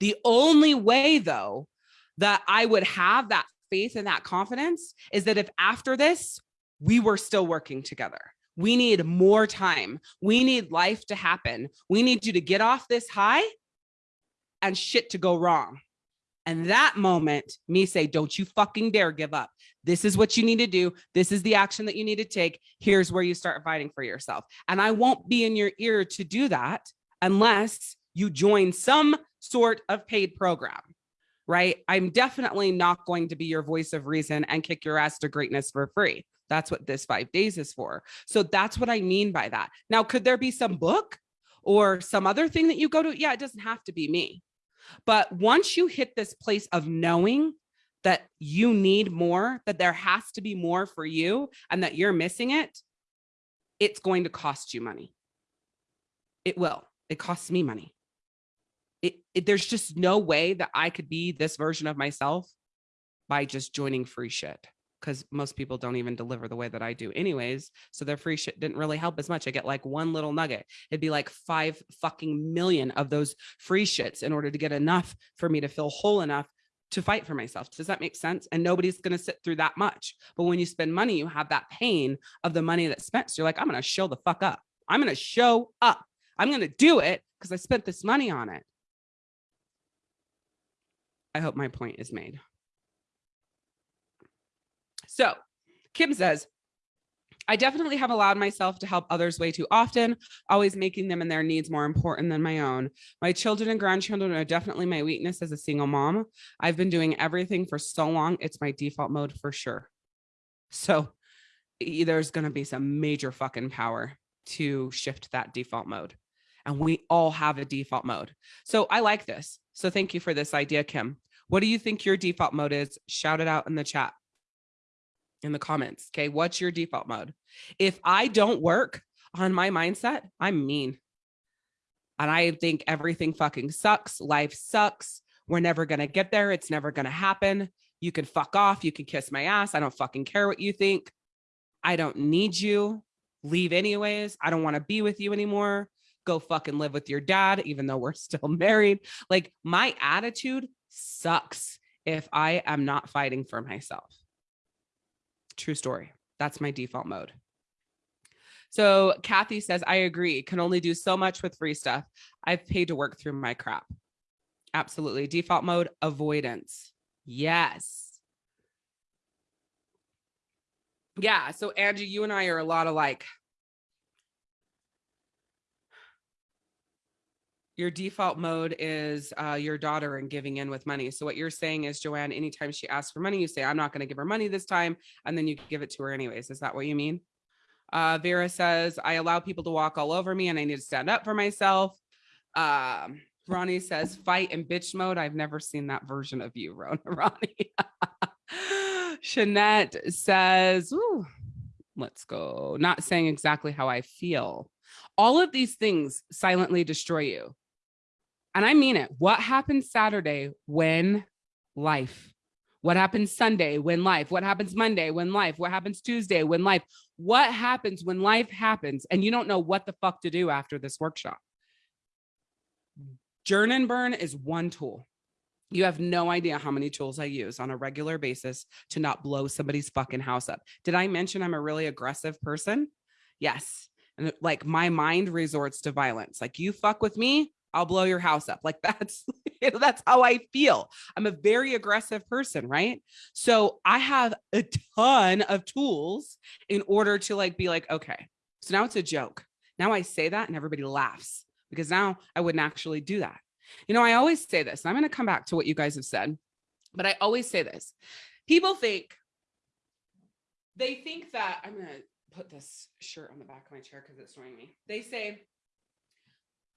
The only way though, that I would have that faith and that confidence is that if after this, we were still working together. We need more time. We need life to happen. We need you to get off this high and shit to go wrong. And that moment, me say, don't you fucking dare give up. This is what you need to do. This is the action that you need to take. Here's where you start fighting for yourself. And I won't be in your ear to do that unless you join some sort of paid program, right? I'm definitely not going to be your voice of reason and kick your ass to greatness for free. That's what this five days is for. So that's what I mean by that. Now, could there be some book or some other thing that you go to? Yeah, it doesn't have to be me. But once you hit this place of knowing that you need more, that there has to be more for you and that you're missing it, it's going to cost you money. It will. It costs me money. It, it, there's just no way that I could be this version of myself by just joining free shit because most people don't even deliver the way that I do anyways. So their free shit didn't really help as much. I get like one little nugget. It'd be like five fucking million of those free shits in order to get enough for me to feel whole enough to fight for myself. Does that make sense? And nobody's going to sit through that much. But when you spend money, you have that pain of the money that's spent. So you're like, I'm going to show the fuck up. I'm going to show up. I'm going to do it because I spent this money on it. I hope my point is made. So Kim says, I definitely have allowed myself to help others way too often, always making them and their needs more important than my own. My children and grandchildren are definitely my weakness as a single mom. I've been doing everything for so long. It's my default mode for sure. So there's going to be some major fucking power to shift that default mode. And we all have a default mode. So I like this. So thank you for this idea, Kim. What do you think your default mode is? Shout it out in the chat, in the comments. Okay. What's your default mode? If I don't work on my mindset, I'm mean. And I think everything fucking sucks. Life sucks. We're never going to get there. It's never going to happen. You can fuck off. You can kiss my ass. I don't fucking care what you think. I don't need you. Leave anyways. I don't want to be with you anymore. Go fucking live with your dad, even though we're still married. Like my attitude sucks if I am not fighting for myself. True story. That's my default mode. So Kathy says, I agree. Can only do so much with free stuff. I've paid to work through my crap. Absolutely. Default mode, avoidance. Yes. Yeah. So Angie, you and I are a lot alike. Your default mode is uh, your daughter and giving in with money. So what you're saying is, Joanne, anytime she asks for money, you say, I'm not going to give her money this time. And then you give it to her anyways. Is that what you mean? Uh, Vera says, I allow people to walk all over me and I need to stand up for myself. Um, Ronnie says, fight in bitch mode. I've never seen that version of you, Ronnie. Shanette says, Ooh, let's go. Not saying exactly how I feel. All of these things silently destroy you. And I mean it. What happens Saturday when life? What happens Sunday when life? What happens Monday when life? What happens Tuesday when life? What happens when life happens and you don't know what the fuck to do after this workshop? Journ and burn is one tool. You have no idea how many tools I use on a regular basis to not blow somebody's fucking house up. Did I mention I'm a really aggressive person? Yes. And like my mind resorts to violence. Like you fuck with me, I'll blow your house up. Like that's that's how I feel. I'm a very aggressive person, right? So I have a ton of tools in order to like be like, okay, so now it's a joke. Now I say that and everybody laughs because now I wouldn't actually do that. You know, I always say this, I'm going to come back to what you guys have said, but I always say this. People think, they think that I'm going to put this shirt on the back of my chair because it's annoying me. They say,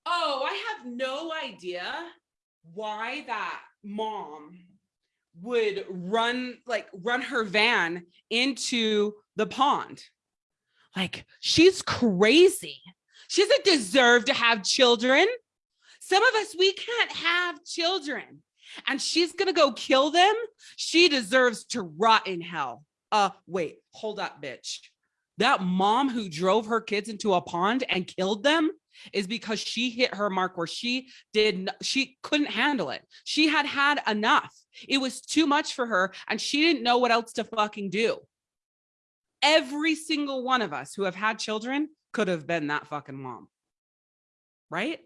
oh, I have no idea why that mom would run like run her van into the pond. Like she's crazy. She doesn't deserve to have children. Some of us, we can't have children and she's going to go kill them. She deserves to rot in hell. Uh, wait, hold up, bitch. That mom who drove her kids into a pond and killed them is because she hit her mark where she did, she couldn't handle it. She had had enough. It was too much for her and she didn't know what else to fucking do. Every single one of us who have had children could have been that fucking mom. Right?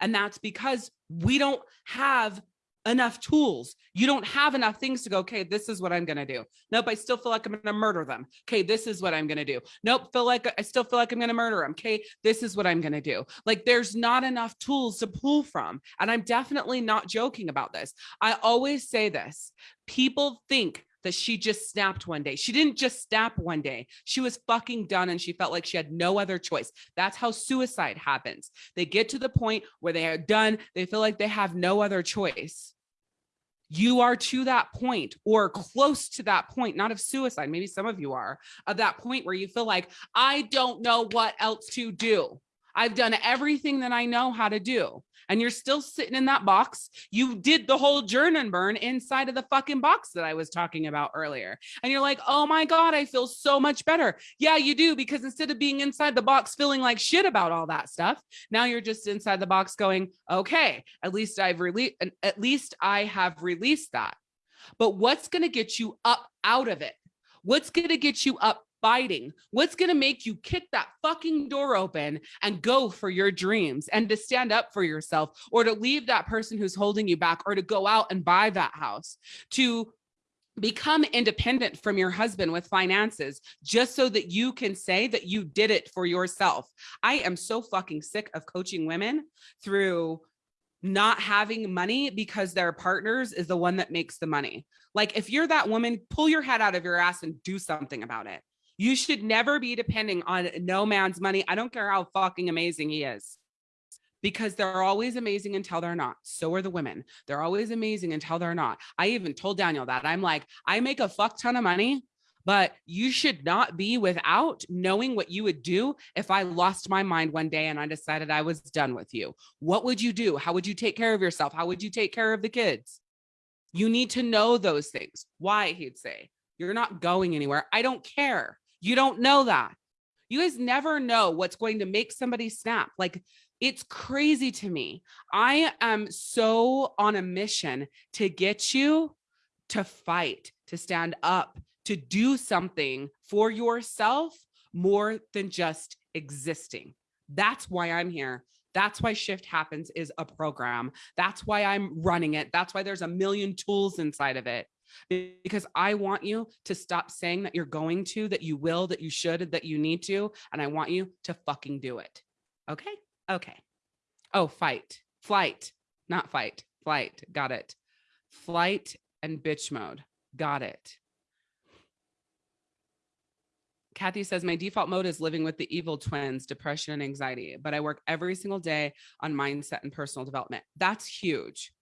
And that's because we don't have enough tools. You don't have enough things to go, okay, this is what I'm going to do. Nope, I still feel like I'm going to murder them. Okay, this is what I'm going to do. Nope, feel like I still feel like I'm going to murder them. Okay, this is what I'm going to do. Like there's not enough tools to pull from. And I'm definitely not joking about this. I always say this. People think that she just snapped one day. She didn't just snap one day. She was fucking done and she felt like she had no other choice. That's how suicide happens. They get to the point where they are done. They feel like they have no other choice. You are to that point or close to that point, not of suicide. Maybe some of you are of that point where you feel like, I don't know what else to do. I've done everything that I know how to do and you're still sitting in that box. You did the whole journ and burn inside of the fucking box that I was talking about earlier. And you're like, oh my God, I feel so much better. Yeah, you do. Because instead of being inside the box feeling like shit about all that stuff, now you're just inside the box going, okay, at least I've released, at least I have released that. But what's going to get you up out of it? What's going to get you up fighting? What's going to make you kick that fucking door open and go for your dreams and to stand up for yourself or to leave that person who's holding you back or to go out and buy that house, to become independent from your husband with finances just so that you can say that you did it for yourself. I am so fucking sick of coaching women through not having money because their partners is the one that makes the money. Like if you're that woman, pull your head out of your ass and do something about it You should never be depending on no man's money. I don't care how fucking amazing he is. Because they're always amazing until they're not. So are the women. They're always amazing until they're not. I even told Daniel that. I'm like, I make a fuck ton of money, but you should not be without knowing what you would do if I lost my mind one day and I decided I was done with you. What would you do? How would you take care of yourself? How would you take care of the kids? You need to know those things. Why, he'd say, you're not going anywhere. I don't care. You don't know that. You guys never know what's going to make somebody snap. Like it's crazy to me. I am so on a mission to get you to fight, to stand up, to do something for yourself more than just existing. That's why I'm here. That's why Shift Happens is a program. That's why I'm running it. That's why there's a million tools inside of it. Because I want you to stop saying that you're going to, that you will, that you should, that you need to. And I want you to fucking do it. Okay. Okay. Oh, fight, flight, not fight, flight. Got it. Flight and bitch mode. Got it. Kathy says, my default mode is living with the evil twins, depression and anxiety, but I work every single day on mindset and personal development. That's huge.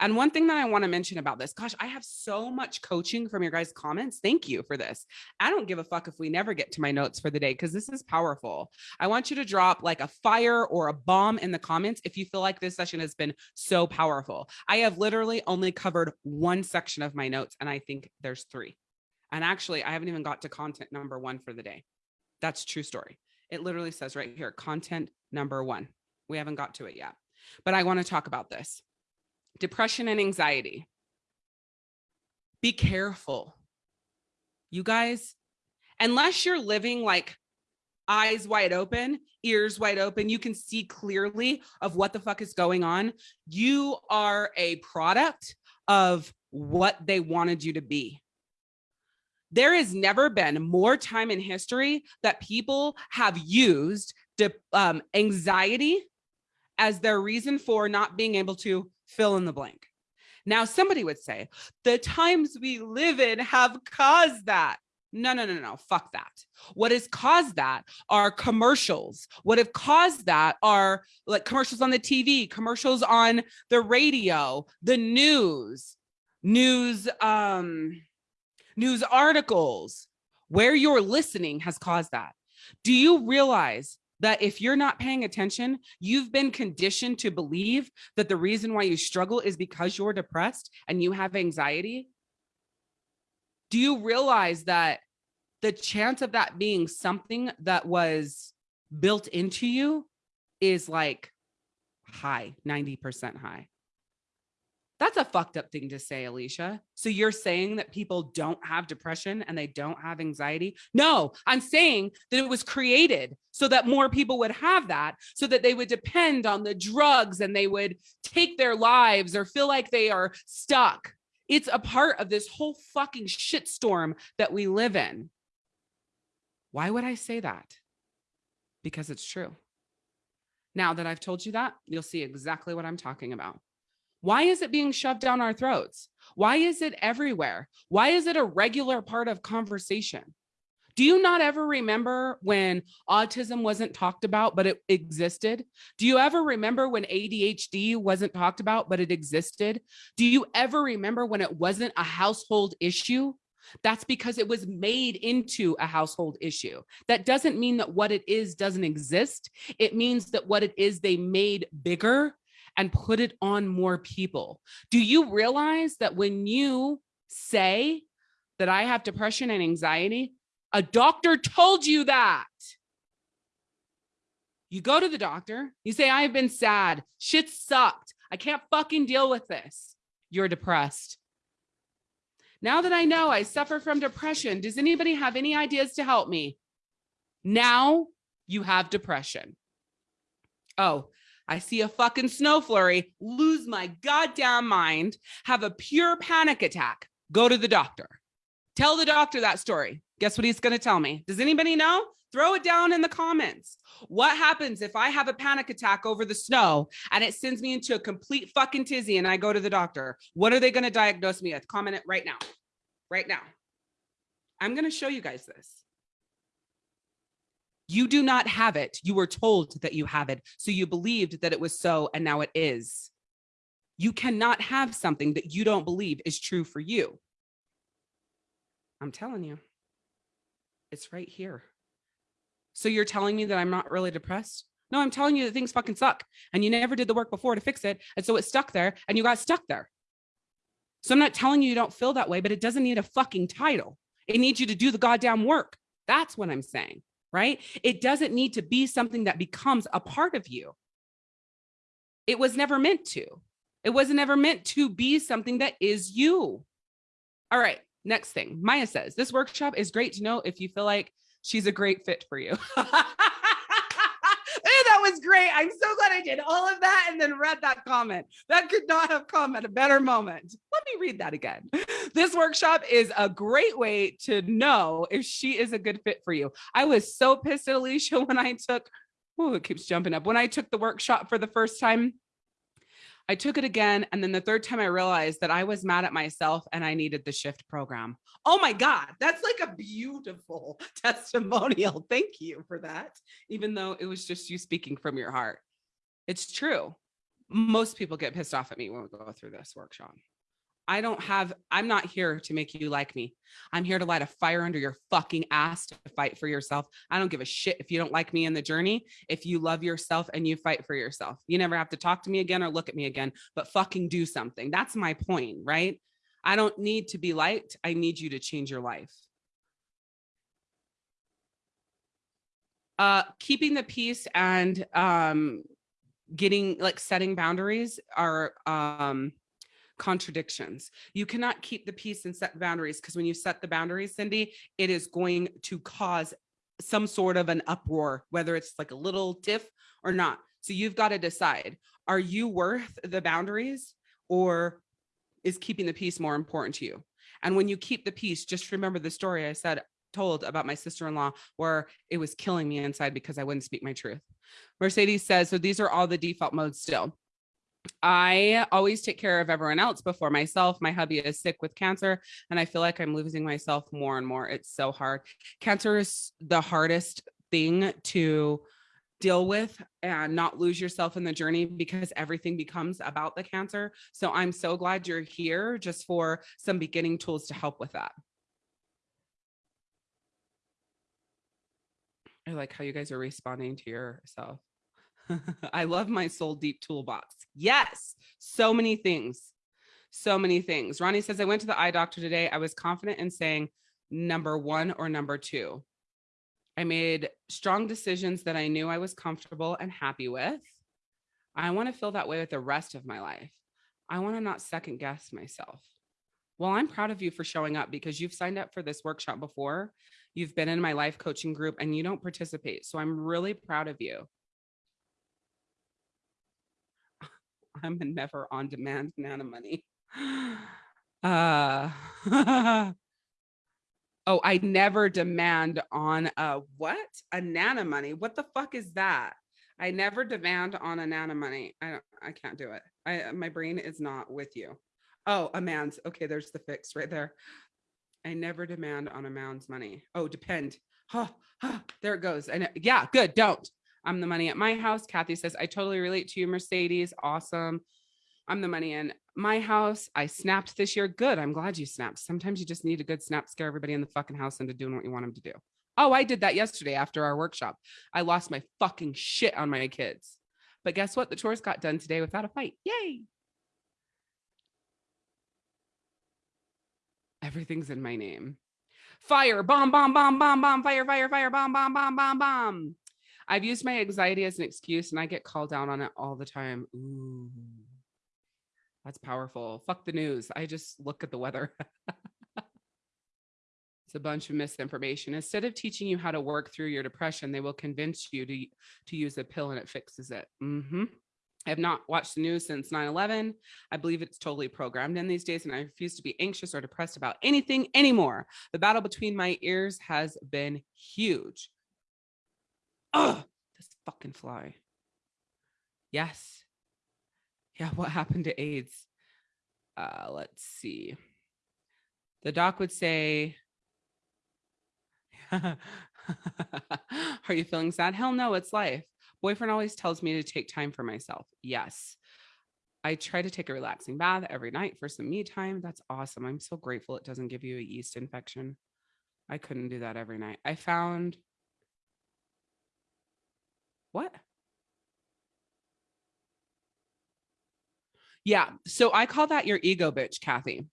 And one thing that I want to mention about this, gosh, I have so much coaching from your guys' comments. Thank you for this. I don't give a fuck if we never get to my notes for the day because this is powerful. I want you to drop like a fire or a bomb in the comments if you feel like this session has been so powerful. I have literally only covered one section of my notes, and I think there's three. And actually, I haven't even got to content number one for the day. That's true story. It literally says right here, content number one. We haven't got to it yet, but I want to talk about this. Depression and anxiety. Be careful. You guys, unless you're living like eyes wide open, ears wide open, you can see clearly of what the fuck is going on. You are a product of what they wanted you to be. There has never been more time in history that people have used um, anxiety as their reason for not being able to fill in the blank. Now, somebody would say the times we live in have caused that. No, no, no, no, fuck that. What has caused that are commercials. What have caused that are like commercials on the TV, commercials on the radio, the news, news, um, news articles, where you're listening has caused that. Do you realize that if you're not paying attention, you've been conditioned to believe that the reason why you struggle is because you're depressed and you have anxiety? Do you realize that the chance of that being something that was built into you is like high, 90% high? That's a fucked up thing to say, Alicia. So you're saying that people don't have depression and they don't have anxiety? No, I'm saying that it was created so that more people would have that, so that they would depend on the drugs and they would take their lives or feel like they are stuck. It's a part of this whole fucking shitstorm that we live in. Why would I say that? Because it's true. Now that I've told you that, you'll see exactly what I'm talking about. Why is it being shoved down our throats? Why is it everywhere? Why is it a regular part of conversation? Do you not ever remember when autism wasn't talked about, but it existed? Do you ever remember when ADHD wasn't talked about, but it existed? Do you ever remember when it wasn't a household issue? That's because it was made into a household issue. That doesn't mean that what it is doesn't exist. It means that what it is they made bigger and put it on more people. Do you realize that when you say that I have depression and anxiety, a doctor told you that. You go to the doctor, you say, I've been sad. Shit sucked. I can't fucking deal with this. You're depressed. Now that I know I suffer from depression, does anybody have any ideas to help me? Now you have depression. Oh, I see a fucking snow flurry, lose my goddamn mind, have a pure panic attack, go to the doctor. Tell the doctor that story. Guess what he's going to tell me? Does anybody know? Throw it down in the comments. What happens if I have a panic attack over the snow and it sends me into a complete fucking tizzy and I go to the doctor? What are they going to diagnose me with? Comment it right now. Right now. I'm going to show you guys this. You do not have it. You were told that you have it. So you believed that it was so, and now it is. You cannot have something that you don't believe is true for you. I'm telling you, it's right here. So you're telling me that I'm not really depressed? No, I'm telling you that things fucking suck and you never did the work before to fix it. And so it's stuck there and you got stuck there. So I'm not telling you you don't feel that way, but it doesn't need a fucking title. It needs you to do the goddamn work. That's what I'm saying, right? It doesn't need to be something that becomes a part of you. It was never meant to. It wasn't ever meant to be something that is you. All right, next thing. Maya says, this workshop is great to know if you feel like she's a great fit for you. great. I'm so glad I did all of that and then read that comment. That could not have come at a better moment. Let me read that again. This workshop is a great way to know if she is a good fit for you. I was so pissed at Alicia when I took, oh, it keeps jumping up. When I took the workshop for the first time, I took it again. And then the third time I realized that I was mad at myself and I needed the shift program. Oh my God, that's like a beautiful testimonial. Thank you for that. Even though it was just you speaking from your heart. It's true. Most people get pissed off at me when we go through this workshop. I don't have, I'm not here to make you like me. I'm here to light a fire under your fucking ass to fight for yourself. I don't give a shit if you don't like me in the journey. If you love yourself and you fight for yourself, you never have to talk to me again or look at me again, but fucking do something. That's my point, right? I don't need to be liked. I need you to change your life. Uh, keeping the peace and um, getting like setting boundaries are um, contradictions. You cannot keep the peace and set boundaries because when you set the boundaries, Cindy, it is going to cause some sort of an uproar, whether it's like a little tiff or not. So you've got to decide, are you worth the boundaries or is keeping the peace more important to you? And when you keep the peace, just remember the story I said, told about my sister-in-law where it was killing me inside because I wouldn't speak my truth. Mercedes says, so these are all the default modes still. I always take care of everyone else before myself. My hubby is sick with cancer and I feel like I'm losing myself more and more. It's so hard. Cancer is the hardest thing to deal with and not lose yourself in the journey because everything becomes about the cancer. So I'm so glad you're here just for some beginning tools to help with that. I like how you guys are responding to yourself. I love my soul deep toolbox. Yes, so many things. So many things. Ronnie says, I went to the eye doctor today. I was confident in saying number one or number two. I made strong decisions that I knew I was comfortable and happy with. I want to feel that way with the rest of my life. I want to not second guess myself. Well, I'm proud of you for showing up because you've signed up for this workshop before. You've been in my life coaching group and you don't participate. So I'm really proud of you. I'm a never on demand Nana money. Uh, oh, I never demand on a what? A money. What the fuck is that? I never demand on a Nana money. I don't, I can't do it. I, my brain is not with you. Oh, a man's. Okay, there's the fix right there. I never demand on a man's money. Oh, depend. Huh, huh, there it goes. And yeah, good. Don't. I'm the money at my house. Kathy says, I totally relate to you, Mercedes. Awesome. I'm the money in my house. I snapped this year. Good. I'm glad you snapped. Sometimes you just need a good snap, scare everybody in the fucking house into doing what you want them to do. Oh, I did that yesterday after our workshop. I lost my fucking shit on my kids. But guess what? The chores got done today without a fight. Yay. Everything's in my name. Fire, bomb, bomb, bomb, bomb, bomb, fire, fire, fire, bomb, bomb, bomb, bomb, bomb. I've used my anxiety as an excuse and I get called down on it all the time. Ooh, that's powerful. Fuck the news. I just look at the weather. it's a bunch of misinformation. Instead of teaching you how to work through your depression, they will convince you to, to use a pill and it fixes it. Mm -hmm. I have not watched the news since 9-11. I believe it's totally programmed in these days and I refuse to be anxious or depressed about anything anymore. The battle between my ears has been huge. Oh, this fucking fly. Yes. Yeah, what happened to AIDS? Uh, let's see. The doc would say, Are you feeling sad? Hell no, it's life. Boyfriend always tells me to take time for myself. Yes. I try to take a relaxing bath every night for some me time. That's awesome. I'm so grateful it doesn't give you a yeast infection. I couldn't do that every night. I found what? Yeah. So I call that your ego bitch, Kathy.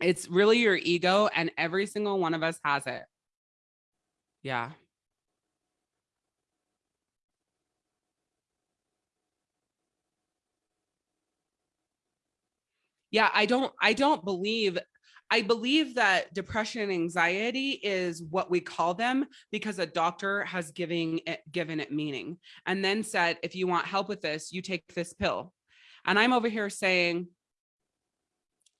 It's really your ego, and every single one of us has it. Yeah. Yeah, I don't I don't believe I believe that depression and anxiety is what we call them because a doctor has giving it, given it meaning and then said, if you want help with this, you take this pill. And I'm over here saying,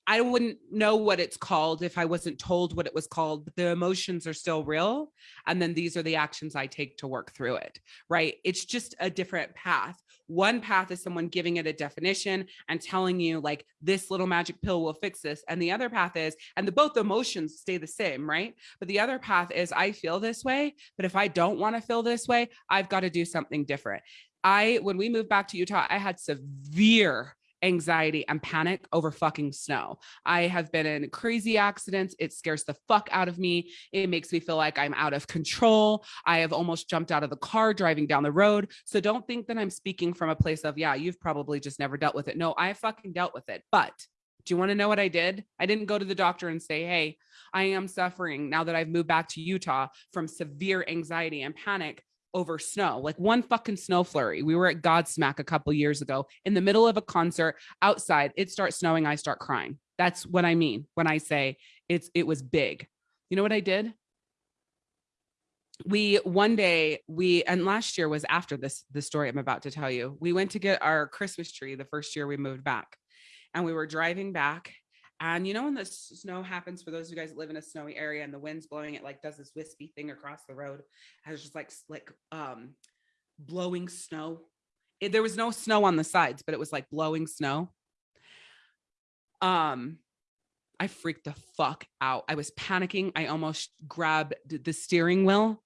I wouldn't know what it's called if I wasn't told what it was called, but the emotions are still real. And then these are the actions I take to work through it, right? It's just a different path. One path is someone giving it a definition and telling you like this little magic pill will fix this. And the other path is, and the both emotions stay the same, right? But the other path is I feel this way, but if I don't want to feel this way, I've got to do something different. I, when we moved back to Utah, I had severe anxiety and panic over fucking snow. I have been in crazy accidents. It scares the fuck out of me. It makes me feel like I'm out of control. I have almost jumped out of the car driving down the road. So don't think that I'm speaking from a place of, yeah, you've probably just never dealt with it. No, I fucking dealt with it. But do you want to know what I did? I didn't go to the doctor and say, hey, I am suffering now that I've moved back to Utah from severe anxiety and panic over snow, like one fucking snow flurry. We were at Godsmack a couple years ago in the middle of a concert outside. It starts snowing. I start crying. That's what I mean when I say it's it was big. You know what I did? We one day we and last year was after this the story I'm about to tell you. We went to get our Christmas tree the first year we moved back. And we were driving back and you know, when the snow happens for those of you guys that live in a snowy area and the wind's blowing, it like does this wispy thing across the road. Has just like like um blowing snow. It, there was no snow on the sides, but it was like blowing snow. Um, I freaked the fuck out. I was panicking. I almost grabbed the steering wheel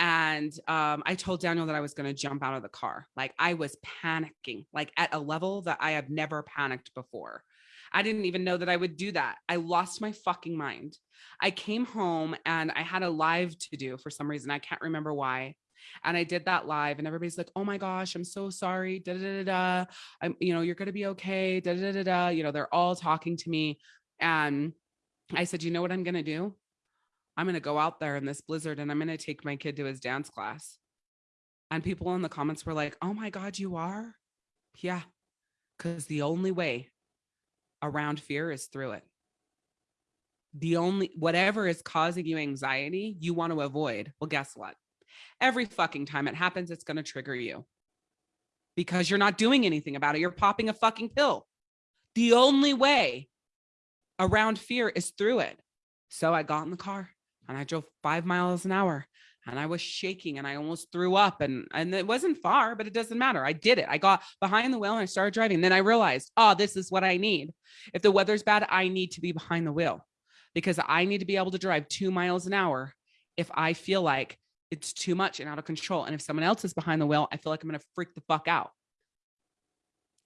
and um, I told Daniel that I was going to jump out of the car. Like I was panicking, like at a level that I have never panicked before. I didn't even know that I would do that. I lost my fucking mind. I came home and I had a live to do for some reason. I can't remember why. And I did that live and everybody's like, oh my gosh, I'm so sorry. Da, da, da, da. I'm, you know, you're going to be okay. Da, da, da, da. You know, they're all talking to me. And I said, you know what I'm going to do? I'm going to go out there in this blizzard and I'm going to take my kid to his dance class. And people in the comments were like, oh my God, you are? Yeah. Because the only way around fear is through it. The only, whatever is causing you anxiety, you want to avoid. Well, guess what? Every fucking time it happens, it's going to trigger you because you're not doing anything about it. You're popping a fucking pill. The only way around fear is through it. So I got in the car and I drove five miles an hour and I was shaking and I almost threw up and and it wasn't far, but it doesn't matter. I did it. I got behind the wheel and I started driving. And then I realized, oh, this is what I need. If the weather's bad, I need to be behind the wheel because I need to be able to drive two miles an hour if I feel like it's too much and out of control. And if someone else is behind the wheel, I feel like I'm going to freak the fuck out.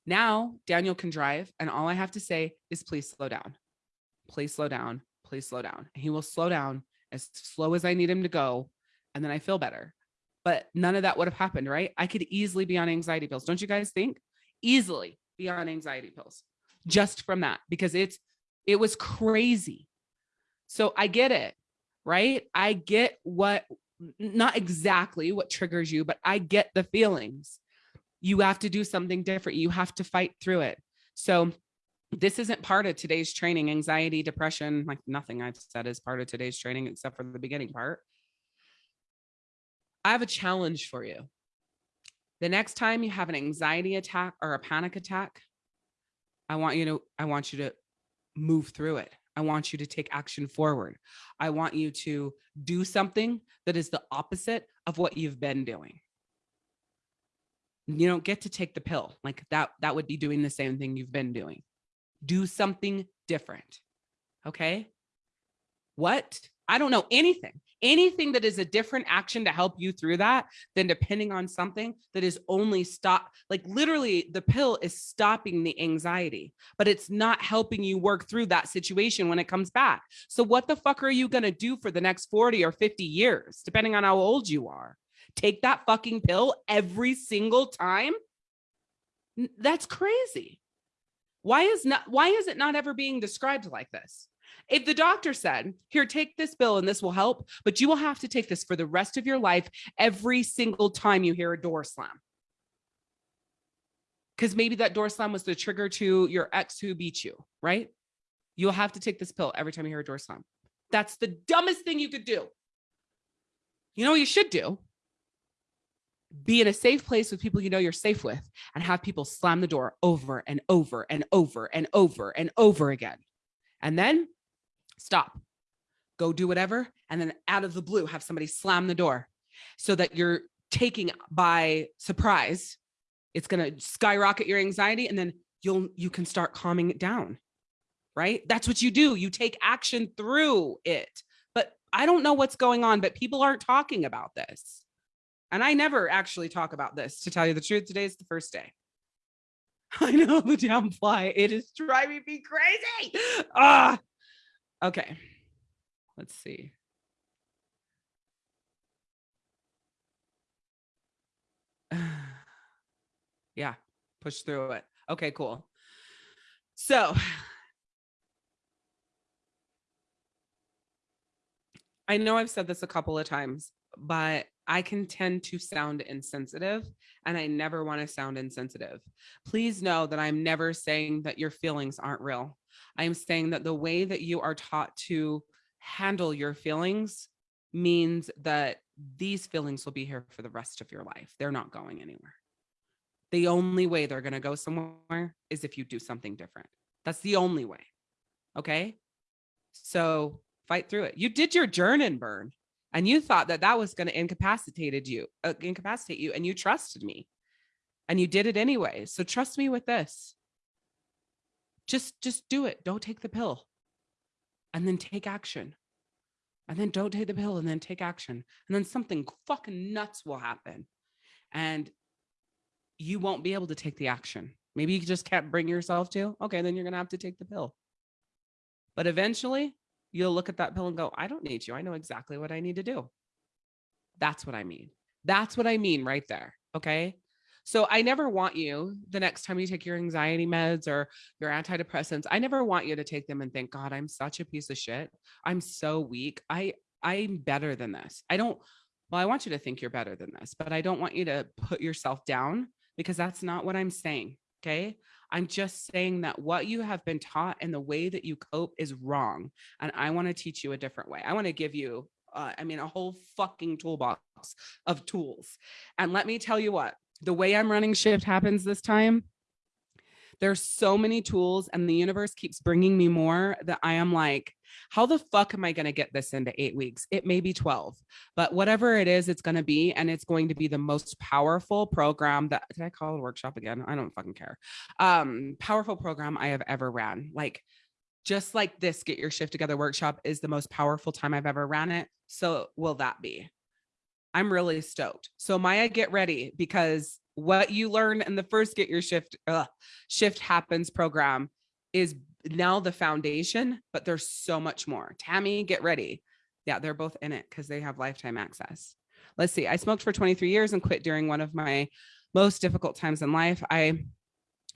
Now Daniel can drive and all I have to say is please slow down. Please slow down. Please slow down. And he will slow down as slow as I need him to go and then I feel better. But none of that would have happened, right? I could easily be on anxiety pills. Don't you guys think? Easily be on anxiety pills just from that because it's it was crazy. So I get it, right? I get what not exactly what triggers you, but I get the feelings. You have to do something different. You have to fight through it. So this isn't part of today's training, anxiety, depression, like nothing I've said is part of today's training except for the beginning part. I have a challenge for you. The next time you have an anxiety attack or a panic attack, I want you to I want you to move through it. I want you to take action forward. I want you to do something that is the opposite of what you've been doing. You don't get to take the pill. Like that that would be doing the same thing you've been doing. Do something different. Okay? What? I don't know anything anything that is a different action to help you through that than depending on something that is only stop like literally the pill is stopping the anxiety but it's not helping you work through that situation when it comes back. So what the fuck are you going to do for the next 40 or 50 years depending on how old you are? Take that fucking pill every single time? That's crazy. Why is not why is it not ever being described like this if the doctor said, here, take this pill and this will help, but you will have to take this for the rest of your life every single time you hear a door slam. Because maybe that door slam was the trigger to your ex who beat you, right? You'll have to take this pill every time you hear a door slam. That's the dumbest thing you could do. You know what you should do? Be in a safe place with people you know you're safe with and have people slam the door over and over and over and over and over again. And then stop, go do whatever. And then out of the blue, have somebody slam the door so that you're taking by surprise. It's going to skyrocket your anxiety and then you'll, you can start calming it down. Right. That's what you do. You take action through it. But I don't know what's going on, but people aren't talking about this. And I never actually talk about this to tell you the truth. Today is the first day. I know the damn fly. It is driving me crazy. Ah, Okay, let's see. yeah, push through it. Okay, cool. So I know I've said this a couple of times, but I can tend to sound insensitive and I never want to sound insensitive. Please know that I'm never saying that your feelings aren't real. I am saying that the way that you are taught to handle your feelings means that these feelings will be here for the rest of your life. They're not going anywhere. The only way they're going to go somewhere is if you do something different. That's the only way. Okay. So fight through it. You did your Jernin burn and you thought that that was going to incapacitate you, uh, incapacitate you, and you trusted me and you did it anyway. So trust me with this just just do it. Don't take the pill. And then take action. And then don't take the pill and then take action. And then something fucking nuts will happen. And you won't be able to take the action. Maybe you just can't bring yourself to. Okay then you're gonna have to take the pill. But eventually you'll look at that pill and go i don't need you. I know exactly what i need to do. That's what i mean. That's what i mean right there okay so I never want you the next time you take your anxiety meds or your antidepressants, I never want you to take them and think, God, I'm such a piece of shit. I'm so weak. I I'm better than this. I don't well, I want you to think you're better than this, but I don't want you to put yourself down because that's not what I'm saying. Okay. I'm just saying that what you have been taught and the way that you cope is wrong. And I want to teach you a different way. I want to give you, uh, I mean, a whole fucking toolbox of tools. And let me tell you what, the way I'm running shift happens this time, there's so many tools and the universe keeps bringing me more that I am like, how the fuck am I going to get this into eight weeks? It may be 12, but whatever it is, it's going to be, and it's going to be the most powerful program that, did I call it a workshop again? I don't fucking care. Um, powerful program I have ever ran. Like just like this, get your shift together workshop is the most powerful time I've ever ran it. So will that be? I'm really stoked. So Maya, get ready because what you learn in the first get your shift uh, shift happens program is now the foundation, but there's so much more. Tammy, get ready. Yeah, they're both in it because they have lifetime access. Let's see. I smoked for 23 years and quit during one of my most difficult times in life. I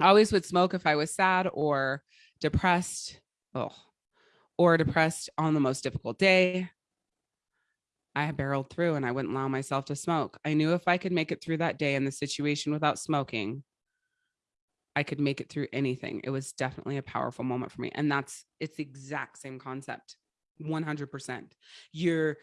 always would smoke if I was sad or depressed. Oh, or depressed on the most difficult day. I barreled through and I wouldn't allow myself to smoke. I knew if I could make it through that day in the situation without smoking, I could make it through anything. It was definitely a powerful moment for me. And that's it's the exact same concept. 100%. You're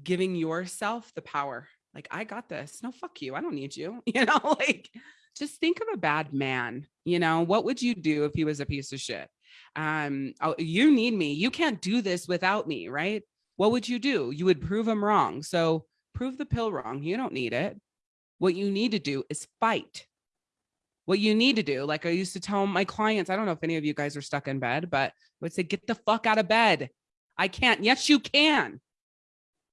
giving yourself the power. Like, I got this. No, fuck you. I don't need you. You know, like just think of a bad man. You know, what would you do if he was a piece of shit? Um, oh, you need me. You can't do this without me, right? What would you do? You would prove them wrong. So prove the pill wrong. You don't need it. What you need to do is fight. What you need to do, like I used to tell my clients, I don't know if any of you guys are stuck in bed, but I would say, get the fuck out of bed. I can't. Yes, you can.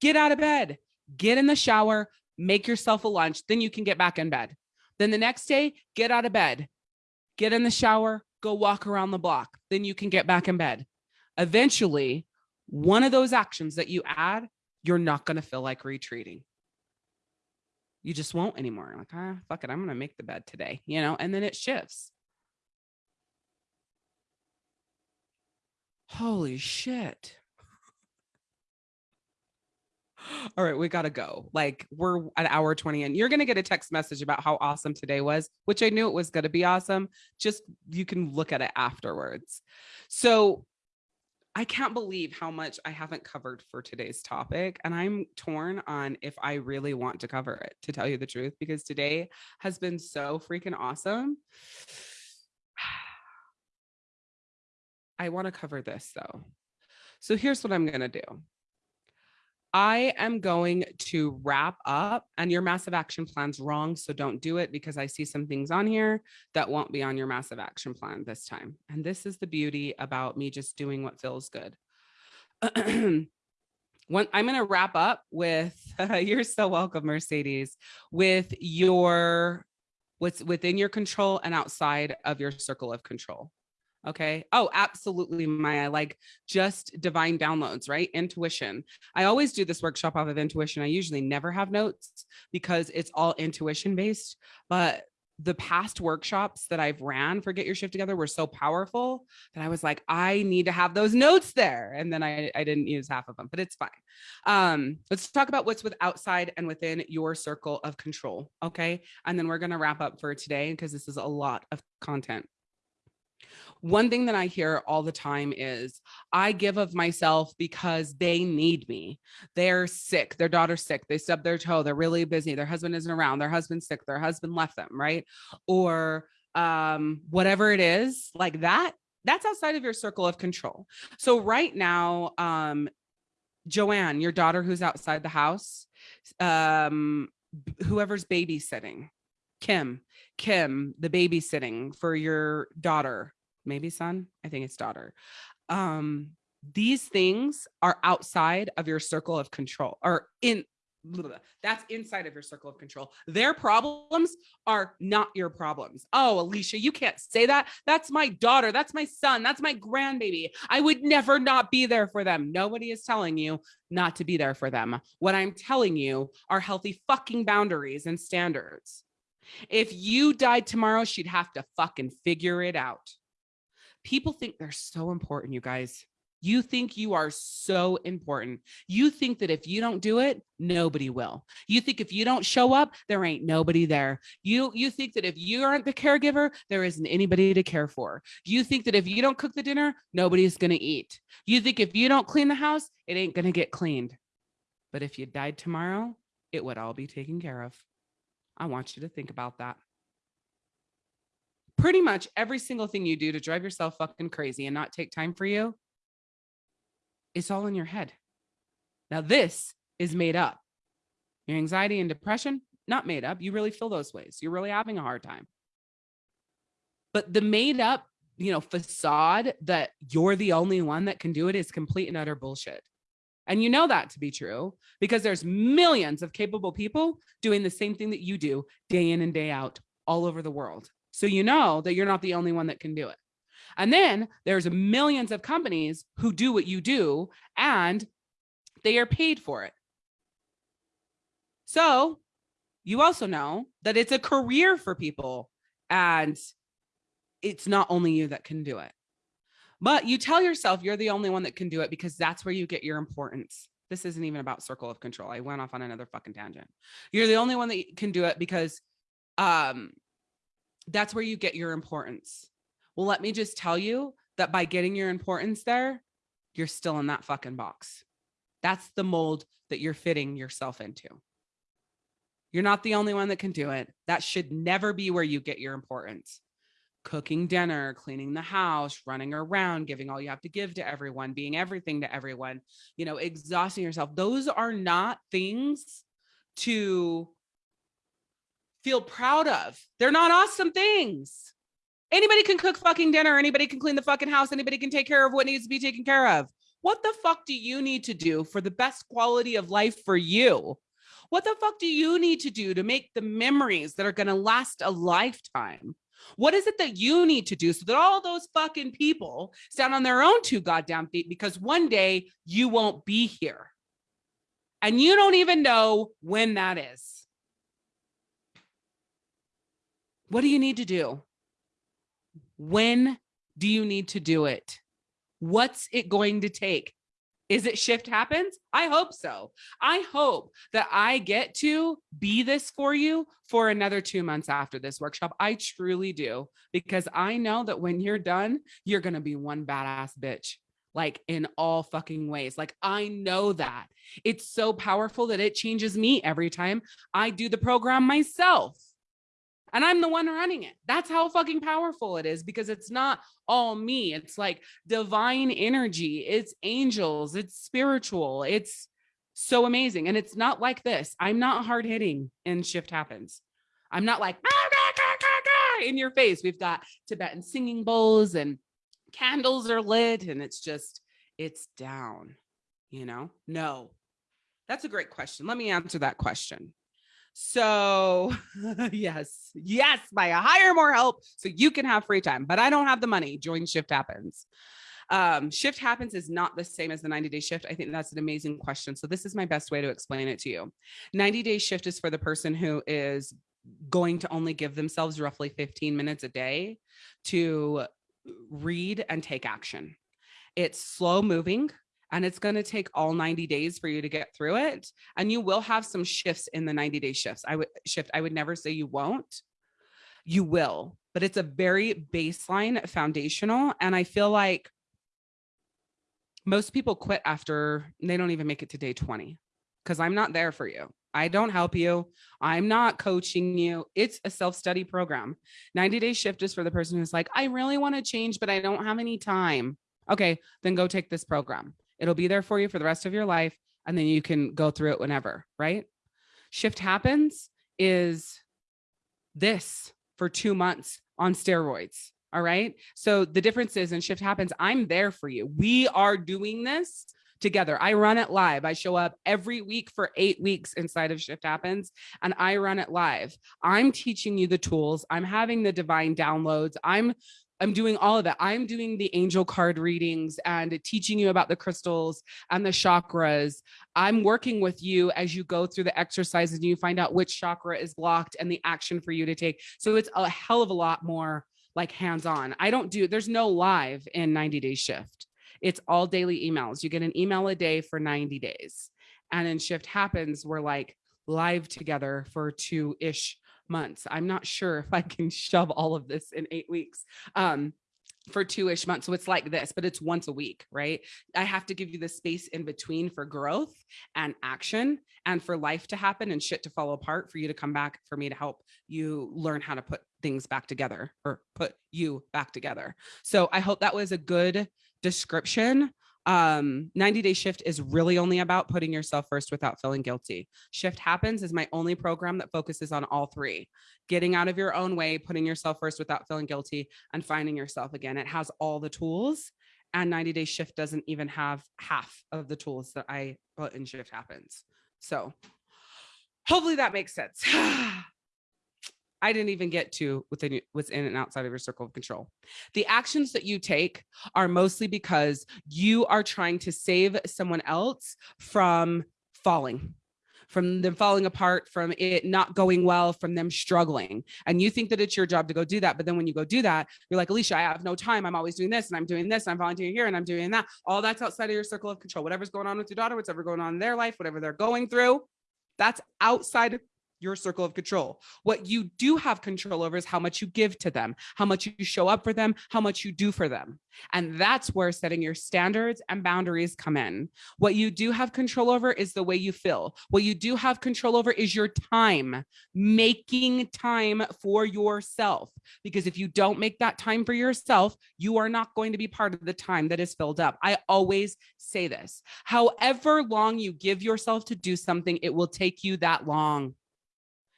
Get out of bed, get in the shower, make yourself a lunch, then you can get back in bed. Then the next day, get out of bed, get in the shower, go walk around the block, then you can get back in bed. Eventually, one of those actions that you add, you're not going to feel like retreating. You just won't anymore. Like, ah, fuck it, I'm going to make the bed today, you know, and then it shifts. Holy shit. All right, we got to go. Like we're an hour 20 and you're going to get a text message about how awesome today was, which I knew it was going to be awesome. Just you can look at it afterwards. So I can't believe how much I haven't covered for today's topic. And I'm torn on if I really want to cover it, to tell you the truth, because today has been so freaking awesome. I want to cover this though. So here's what I'm going to do. I am going to wrap up and your massive action plan's wrong. So don't do it because I see some things on here that won't be on your massive action plan this time. And this is the beauty about me just doing what feels good. I'm going to wrap up with, you're so welcome, Mercedes, with your, what's within your control and outside of your circle of control. Okay. Oh, absolutely, Maya. Like just divine downloads, right? Intuition. I always do this workshop off of intuition. I usually never have notes because it's all intuition based. But the past workshops that I've ran for Get Your Shift Together were so powerful that I was like, I need to have those notes there. And then I, I didn't use half of them, but it's fine. Um, let's talk about what's with outside and within your circle of control. Okay. And then we're going to wrap up for today because this is a lot of content. One thing that I hear all the time is I give of myself because they need me. They're sick. Their daughter's sick. They stub their toe. They're really busy. Their husband isn't around. Their husband's sick. Their husband left them, right? Or um, whatever it is like that, that's outside of your circle of control. So right now, um, Joanne, your daughter who's outside the house, um, whoever's babysitting, Kim, Kim, the babysitting for your daughter, maybe son, I think it's daughter. Um, these things are outside of your circle of control or in that's inside of your circle of control. Their problems are not your problems. Oh, Alicia, you can't say that. That's my daughter. That's my son. That's my grandbaby. I would never not be there for them. Nobody is telling you not to be there for them. What I'm telling you are healthy fucking boundaries and standards. If you died tomorrow, she'd have to fucking figure it out. People think they're so important, you guys. You think you are so important. You think that if you don't do it, nobody will. You think if you don't show up, there ain't nobody there. You you think that if you aren't the caregiver, there isn't anybody to care for. You think that if you don't cook the dinner, nobody's going to eat. You think if you don't clean the house, it ain't going to get cleaned. But if you died tomorrow, it would all be taken care of. I want you to think about that pretty much every single thing you do to drive yourself fucking crazy and not take time for you, it's all in your head. Now, this is made up. Your anxiety and depression, not made up. You really feel those ways. You're really having a hard time. But the made up, you know, facade that you're the only one that can do it is complete and utter bullshit. And you know that to be true because there's millions of capable people doing the same thing that you do day in and day out all over the world. So you know that you're not the only one that can do it. And then there's millions of companies who do what you do and they are paid for it. So you also know that it's a career for people and it's not only you that can do it. But you tell yourself you're the only one that can do it because that's where you get your importance. This isn't even about circle of control. I went off on another fucking tangent. You're the only one that can do it because um, that's where you get your importance. Well, let me just tell you that by getting your importance there, you're still in that fucking box. That's the mold that you're fitting yourself into. You're not the only one that can do it. That should never be where you get your importance. Cooking dinner, cleaning the house, running around, giving all you have to give to everyone, being everything to everyone, you know, exhausting yourself. Those are not things to feel proud of. They're not awesome things. Anybody can cook fucking dinner. Anybody can clean the fucking house. Anybody can take care of what needs to be taken care of. What the fuck do you need to do for the best quality of life for you? What the fuck do you need to do to make the memories that are going to last a lifetime? What is it that you need to do so that all those fucking people stand on their own two goddamn feet because one day you won't be here. And you don't even know when that is. What do you need to do? When do you need to do it? What's it going to take? Is it shift happens? I hope so. I hope that I get to be this for you for another two months after this workshop. I truly do, because I know that when you're done, you're going to be one badass bitch like in all fucking ways. Like I know that it's so powerful that it changes me every time I do the program myself and I'm the one running it. That's how fucking powerful it is because it's not all me. It's like divine energy, it's angels, it's spiritual, it's so amazing. And it's not like this. I'm not hard hitting and shift happens. I'm not like ah, in your face. We've got Tibetan singing bowls and candles are lit and it's just, it's down, you know? No, that's a great question. Let me answer that question. So yes, yes, by hire more help so you can have free time, but I don't have the money. Join Shift Happens. Um, shift happens is not the same as the 90 day shift. I think that's an amazing question. So this is my best way to explain it to you. 90 day shift is for the person who is going to only give themselves roughly 15 minutes a day to read and take action. It's slow moving and it's going to take all 90 days for you to get through it and you will have some shifts in the 90 day shifts i would shift i would never say you won't you will but it's a very baseline foundational and i feel like most people quit after they don't even make it to day 20 because i'm not there for you I don't help you. I'm not coaching you. It's a self-study program. 90 day shift is for the person who's like, I really want to change, but I don't have any time. Okay, then go take this program. It'll be there for you for the rest of your life. And then you can go through it whenever, right? Shift happens is this for two months on steroids. All right. So the difference is in shift happens, I'm there for you. We are doing this together. I run it live. I show up every week for eight weeks inside of Shift Happens and I run it live. I'm teaching you the tools. I'm having the divine downloads. I'm I'm doing all of that. I'm doing the angel card readings and teaching you about the crystals and the chakras. I'm working with you as you go through the exercises and you find out which chakra is blocked and the action for you to take. So it's a hell of a lot more like hands-on. I don't do, there's no live in 90 day shift. It's all daily emails. You get an email a day for 90 days. And then shift happens, we're like live together for two-ish months. I'm not sure if I can shove all of this in eight weeks. Um, for two-ish months. So it's like this, but it's once a week, right? I have to give you the space in between for growth and action and for life to happen and shit to fall apart for you to come back for me to help you learn how to put things back together or put you back together. So I hope that was a good description um 90 day shift is really only about putting yourself first without feeling guilty. Shift happens is my only program that focuses on all three. Getting out of your own way putting yourself first without feeling guilty and finding yourself again. It has all the tools and 90 day shift doesn't even have half of the tools that i put in shift happens. So hopefully that makes sense I didn't even get to within what's in and outside of your circle of control. The actions that you take are mostly because you are trying to save someone else from falling from them falling apart, from it not going well, from them struggling. And you think that it's your job to go do that. But then when you go do that, you're like, Alicia, I have no time. I'm always doing this and I'm doing this. And I'm volunteering here and I'm doing that. All that's outside of your circle of control. Whatever's going on with your daughter, whatever's going on in their life, whatever they're going through, that's outside your circle of control. What you do have control over is how much you give to them, how much you show up for them, how much you do for them. And that's where setting your standards and boundaries come in. What you do have control over is the way you feel. What you do have control over is your time, making time for yourself. Because if you don't make that time for yourself, you are not going to be part of the time that is filled up. I always say this, however long you give yourself to do something, it will take you that long.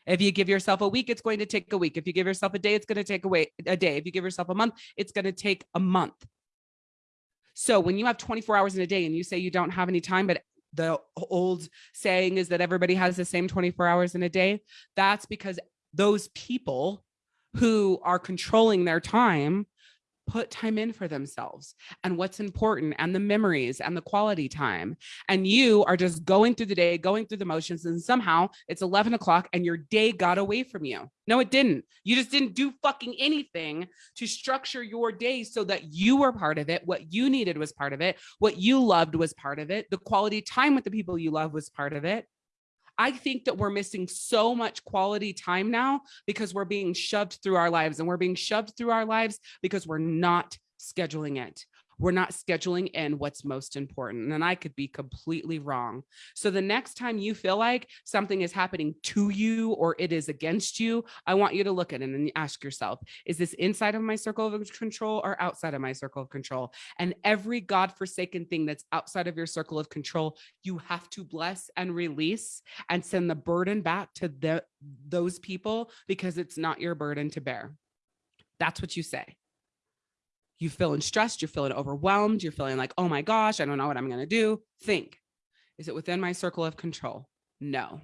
If you give yourself a week, it's going to take a week. If you give yourself a day, it's going to take away a day. If you give yourself a month, it's going to take a month. So when you have 24 hours in a day and you say you don't have any time, but the old saying is that everybody has the same 24 hours in a day, that's because those people who are controlling their time put time in for themselves and what's important and the memories and the quality time. And you are just going through the day, going through the motions, and somehow it's 11 o'clock and your day got away from you. No, it didn't. You just didn't do fucking anything to structure your day so that you were part of it. What you needed was part of it. What you loved was part of it. The quality time with the people you love was part of it. I think that we're missing so much quality time now because we're being shoved through our lives and we're being shoved through our lives because we're not scheduling it we're not scheduling in what's most important. And I could be completely wrong. So the next time you feel like something is happening to you or it is against you, I want you to look at it and ask yourself, is this inside of my circle of control or outside of my circle of control? And every God-forsaken thing that's outside of your circle of control, you have to bless and release and send the burden back to the, those people because it's not your burden to bear. That's what you say you feeling stressed, you're feeling overwhelmed, you're feeling like, oh my gosh, I don't know what I'm to do. Think, is it within my circle of control? No.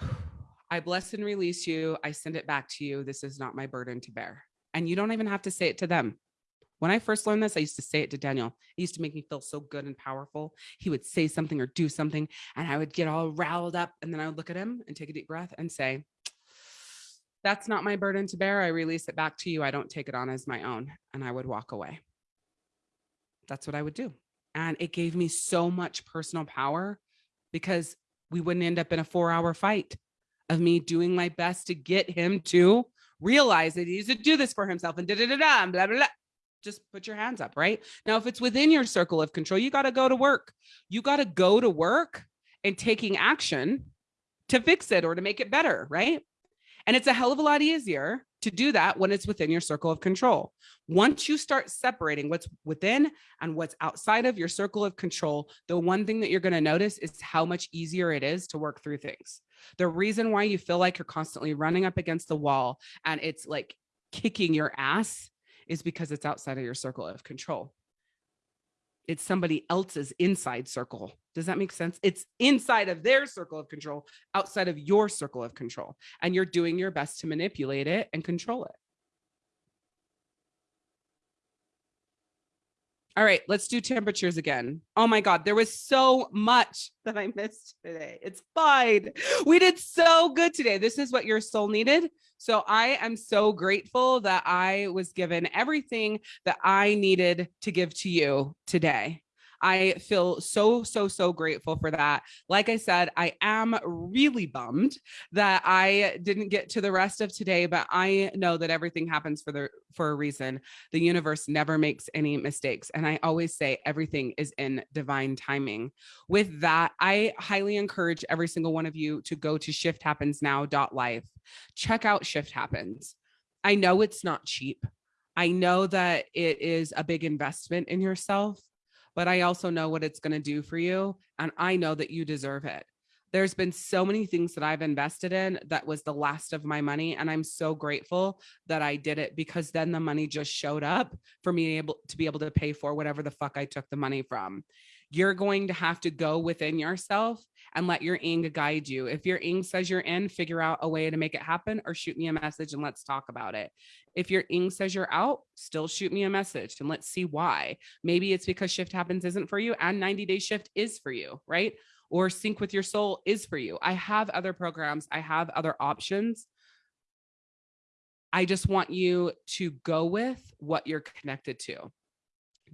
I bless and release you. I send it back to you. This is not my burden to bear. And you don't even have to say it to them. When I first learned this, I used to say it to Daniel. It used to make me feel so good and powerful. He would say something or do something, and I would get all riled up. And then I would look at him and take a deep breath and say, that's not my burden to bear. I release it back to you. I don't take it on as my own and I would walk away. That's what I would do. And it gave me so much personal power because we wouldn't end up in a four hour fight of me doing my best to get him to realize that he needs to do this for himself and da da da da blah, blah, blah. Just put your hands up, right? Now, if it's within your circle of control, you got to go to work. You got to go to work and taking action to fix it or to make it better, right? And it's a hell of a lot easier to do that when it's within your circle of control. Once you start separating what's within and what's outside of your circle of control, the one thing that you're going to notice is how much easier it is to work through things. The reason why you feel like you're constantly running up against the wall and it's like kicking your ass is because it's outside of your circle of control it's somebody else's inside circle. Does that make sense? It's inside of their circle of control, outside of your circle of control, and you're doing your best to manipulate it and control it. All right, let's do temperatures again. Oh my God, there was so much that I missed today. It's fine. We did so good today. This is what your soul needed. So I am so grateful that I was given everything that I needed to give to you today. I feel so, so, so grateful for that. Like I said, I am really bummed that I didn't get to the rest of today, but I know that everything happens for the for a reason. The universe never makes any mistakes. And I always say everything is in divine timing. With that, I highly encourage every single one of you to go to shifthappensnow.life. Check out Shift Happens. I know it's not cheap. I know that it is a big investment in yourself but I also know what it's going to do for you. And I know that you deserve it. There's been so many things that I've invested in that was the last of my money. And I'm so grateful that I did it because then the money just showed up for me able to be able to pay for whatever the fuck I took the money from you're going to have to go within yourself and let your ing guide you. If your ing says you're in, figure out a way to make it happen or shoot me a message and let's talk about it. If your ing says you're out, still shoot me a message and let's see why. Maybe it's because shift happens isn't for you and 90 day shift is for you, right? Or sync with your soul is for you. I have other programs. I have other options. I just want you to go with what you're connected to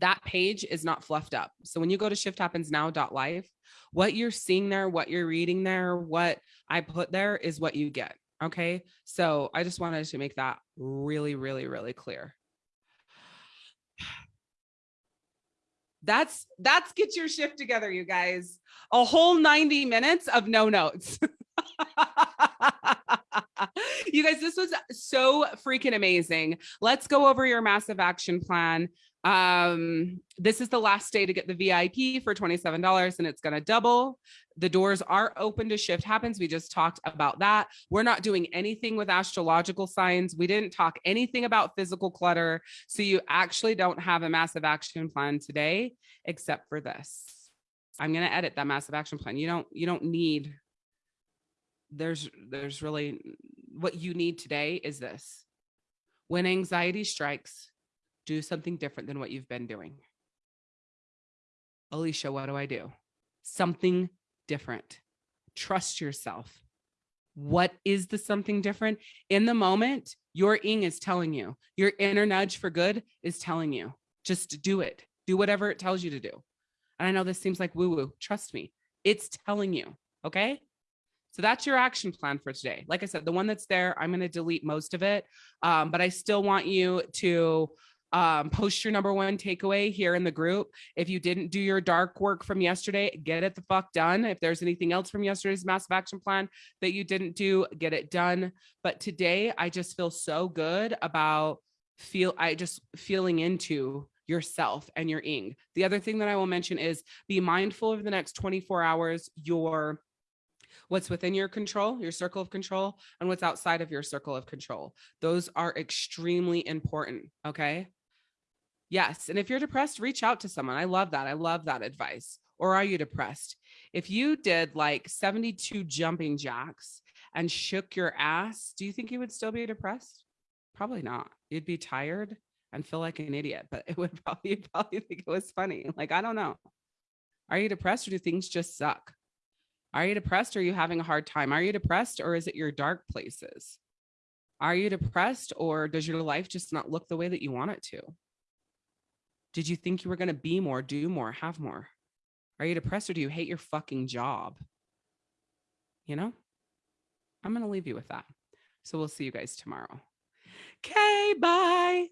that page is not fluffed up. So when you go to shifthappensnow.life, what you're seeing there, what you're reading there, what I put there is what you get. Okay. So I just wanted to make that really, really, really clear. That's that's get your shift together, you guys. A whole 90 minutes of no notes. you guys, this was so freaking amazing. Let's go over your massive action plan. Um, this is the last day to get the VIP for $27 and it's going to double The doors are open to shift happens. We just talked about that. We're not doing anything with astrological signs. We didn't talk anything about physical clutter. So you actually don't have a massive action plan today, except for this. I'm going to edit that massive action plan. You don't, you don't need, there's, there's really what you need today is this. When anxiety strikes, do something different than what you've been doing. Alicia, what do I do? Something different. Trust yourself. What is the something different? In the moment, your ing is telling you, your inner nudge for good is telling you, just do it. Do whatever it tells you to do. And I know this seems like woo woo. Trust me, it's telling you. Okay. So that's your action plan for today. Like I said, the one that's there, I'm going to delete most of it. Um, but I still want you to um, post your number one takeaway here in the group. If you didn't do your dark work from yesterday, get it the fuck done. If there's anything else from yesterday's massive action plan that you didn't do, get it done. But today I just feel so good about feel I just feeling into yourself and your ing. The other thing that I will mention is be mindful over the next 24 hours, your what's within your control, your circle of control, and what's outside of your circle of control. Those are extremely important. Okay. Yes. And if you're depressed, reach out to someone. I love that. I love that advice. Or are you depressed? If you did like 72 jumping jacks and shook your ass, do you think you would still be depressed? Probably not. You'd be tired and feel like an idiot, but it would probably, probably think it was funny. Like, I don't know. Are you depressed or do things just suck? Are you depressed or are you having a hard time? Are you depressed or is it your dark places? Are you depressed or does your life just not look the way that you want it to? Did you think you were going to be more, do more, have more? Are you depressed or do you hate your fucking job? You know, I'm going to leave you with that. So we'll see you guys tomorrow. Okay, bye.